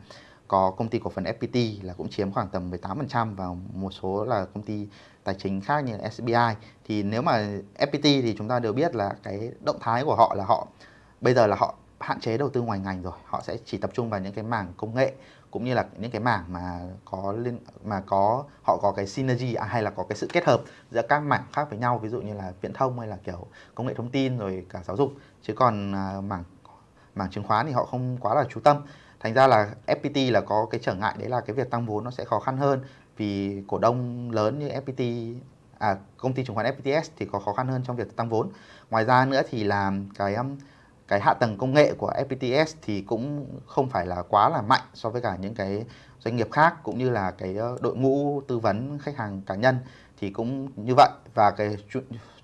có công ty cổ phần FPT là cũng chiếm khoảng tầm 18% và một số là công ty tài chính khác như là SBI thì nếu mà FPT thì chúng ta đều biết là cái động thái của họ là họ bây giờ là họ hạn chế đầu tư ngoài ngành rồi họ sẽ chỉ tập trung vào những cái mảng công nghệ cũng như là những cái mảng mà có liên mà có họ có cái synergy à, hay là có cái sự kết hợp giữa các mảng khác với nhau ví dụ như là viễn thông hay là kiểu công nghệ thông tin rồi cả giáo dục. Chứ còn à, mảng mảng chứng khoán thì họ không quá là chú tâm. Thành ra là FPT là có cái trở ngại đấy là cái việc tăng vốn nó sẽ khó khăn hơn. Vì cổ đông lớn như FPT à công ty chứng khoán FPTS thì có khó khăn hơn trong việc tăng vốn. Ngoài ra nữa thì là cái um, cái hạ tầng công nghệ của FPTS thì cũng không phải là quá là mạnh so với cả những cái doanh nghiệp khác cũng như là cái ờ, đội ngũ tư vấn khách hàng cá nhân thì cũng như vậy. Và cái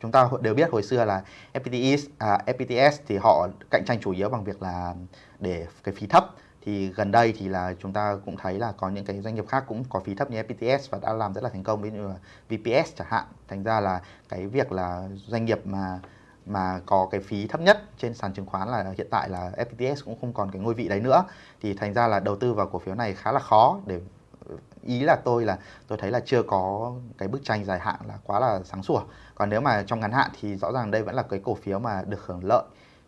chúng ta đều biết hồi xưa là FPTS à, FPTS thì họ cạnh tranh chủ yếu bằng việc là để cái phí thấp. Thì gần đây thì là chúng ta cũng thấy là có những cái doanh nghiệp khác cũng có phí thấp như FPTS và đã làm rất là thành công ví dụ như là VPS chẳng hạn. Thành ra là cái việc là doanh nghiệp mà mà có cái phí thấp nhất trên sàn chứng khoán là hiện tại là FTS cũng không còn cái ngôi vị đấy nữa. Thì thành ra là đầu tư vào cổ phiếu này khá là khó để, ý là tôi là, tôi thấy là chưa có cái bức tranh dài hạn là quá là sáng sủa. Còn nếu mà trong ngắn hạn thì rõ ràng đây vẫn là cái cổ phiếu mà được hưởng lợi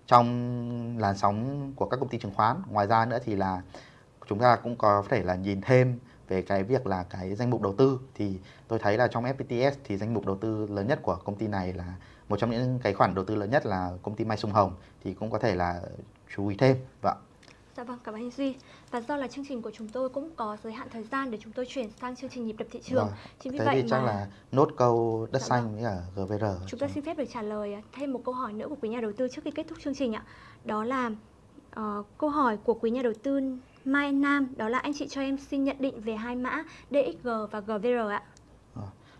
trong làn sóng của các công ty chứng khoán. Ngoài ra nữa thì là chúng ta cũng có thể là nhìn thêm về cái việc là cái danh mục đầu tư. Thì tôi thấy là trong FPTS thì danh mục đầu tư lớn nhất của công ty này là một trong những cái khoản đầu tư lớn nhất là công ty Mai Sông Hồng thì cũng có thể là chú ý thêm vâng Dạ vâng, cảm ơn anh Duy. Và do là chương trình của chúng tôi cũng có giới hạn thời gian để chúng tôi chuyển sang chương trình nhịp đập thị trường. Vâng. Chính vì Thế vậy thì mà... chắc là nốt câu đất dạ xanh vâng. với cả GVR. Chúng ta xin phép được trả lời thêm một câu hỏi nữa của quý nhà đầu tư trước khi kết thúc chương trình ạ. Đó là uh, câu hỏi của quý nhà đầu tư Mai Nam, đó là anh chị cho em xin nhận định về hai mã DXG và GVR ạ.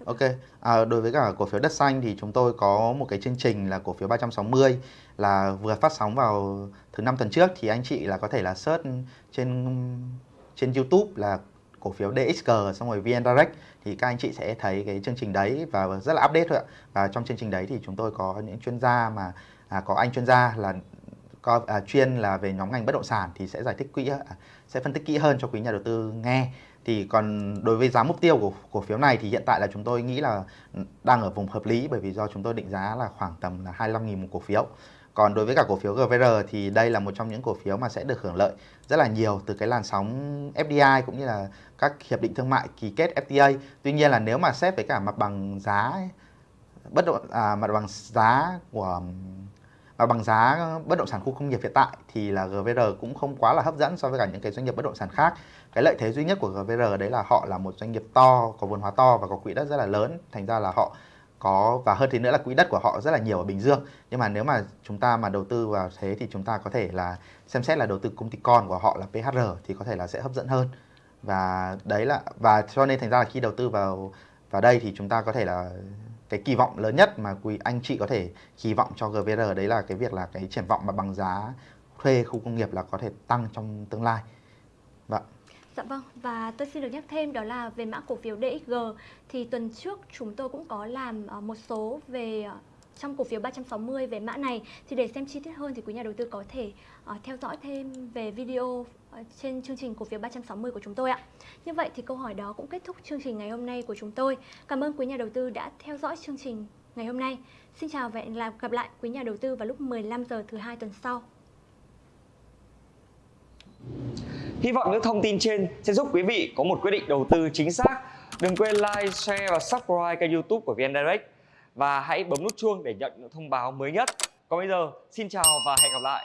Ok, à, đối với cả cổ phiếu đất xanh thì chúng tôi có một cái chương trình là cổ phiếu 360 là vừa phát sóng vào thứ năm tuần trước. Thì anh chị là có thể là search trên trên YouTube là cổ phiếu DXG xong rồi VN Direct thì các anh chị sẽ thấy cái chương trình đấy và rất là update thôi ạ. Và trong chương trình đấy thì chúng tôi có những chuyên gia mà à, có anh chuyên gia là có à, chuyên là về nhóm ngành bất động sản thì sẽ giải thích kỹ à, sẽ phân tích kỹ hơn cho quý nhà đầu tư nghe thì còn đối với giá mục tiêu của cổ phiếu này thì hiện tại là chúng tôi nghĩ là đang ở vùng hợp lý bởi vì do chúng tôi định giá là khoảng tầm là 25.000 một cổ phiếu. Còn đối với cả cổ phiếu GVR thì đây là một trong những cổ phiếu mà sẽ được hưởng lợi rất là nhiều từ cái làn sóng FDI cũng như là các hiệp định thương mại ký kết FTA. Tuy nhiên là nếu mà xét với cả mặt bằng giá bất động à, mặt bằng giá của và bằng giá bất động sản khu công nghiệp hiện tại thì là GVR cũng không quá là hấp dẫn so với cả những cái doanh nghiệp bất động sản khác cái lợi thế duy nhất của GVR đấy là họ là một doanh nghiệp to, có vốn hóa to và có quỹ đất rất là lớn. Thành ra là họ có, và hơn thế nữa là quỹ đất của họ rất là nhiều ở Bình Dương. Nhưng mà nếu mà chúng ta mà đầu tư vào thế thì chúng ta có thể là xem xét là đầu tư công ty con của họ là PHR thì có thể là sẽ hấp dẫn hơn. Và đấy là, và cho nên thành ra là khi đầu tư vào vào đây thì chúng ta có thể là cái kỳ vọng lớn nhất mà quý anh chị có thể kỳ vọng cho GVR đấy là cái việc là cái triển vọng mà bằng giá thuê khu công nghiệp là có thể tăng trong tương lai. Dạ vâng, và tôi xin được nhắc thêm đó là về mã cổ phiếu DXG thì tuần trước chúng tôi cũng có làm ờ, một số về ờ, trong cổ phiếu 360 về mã này thì để xem chi tiết hơn thì quý nhà đầu tư có thể uh, theo dõi thêm về video uh, trên chương trình cổ phiếu 360 của chúng tôi ạ. Như vậy thì câu hỏi đó cũng kết thúc chương trình ngày hôm nay của chúng tôi. Cảm ơn quý nhà đầu tư đã theo dõi chương trình ngày hôm nay. Xin chào và hẹn gặp lại quý nhà đầu tư vào lúc 15 giờ thứ hai tuần sau. Hy vọng những thông tin trên sẽ giúp quý vị có một quyết định đầu tư chính xác. Đừng quên like, share và subscribe kênh youtube của VN Direct và hãy bấm nút chuông để nhận những thông báo mới nhất. Còn bây giờ, xin chào và hẹn gặp lại.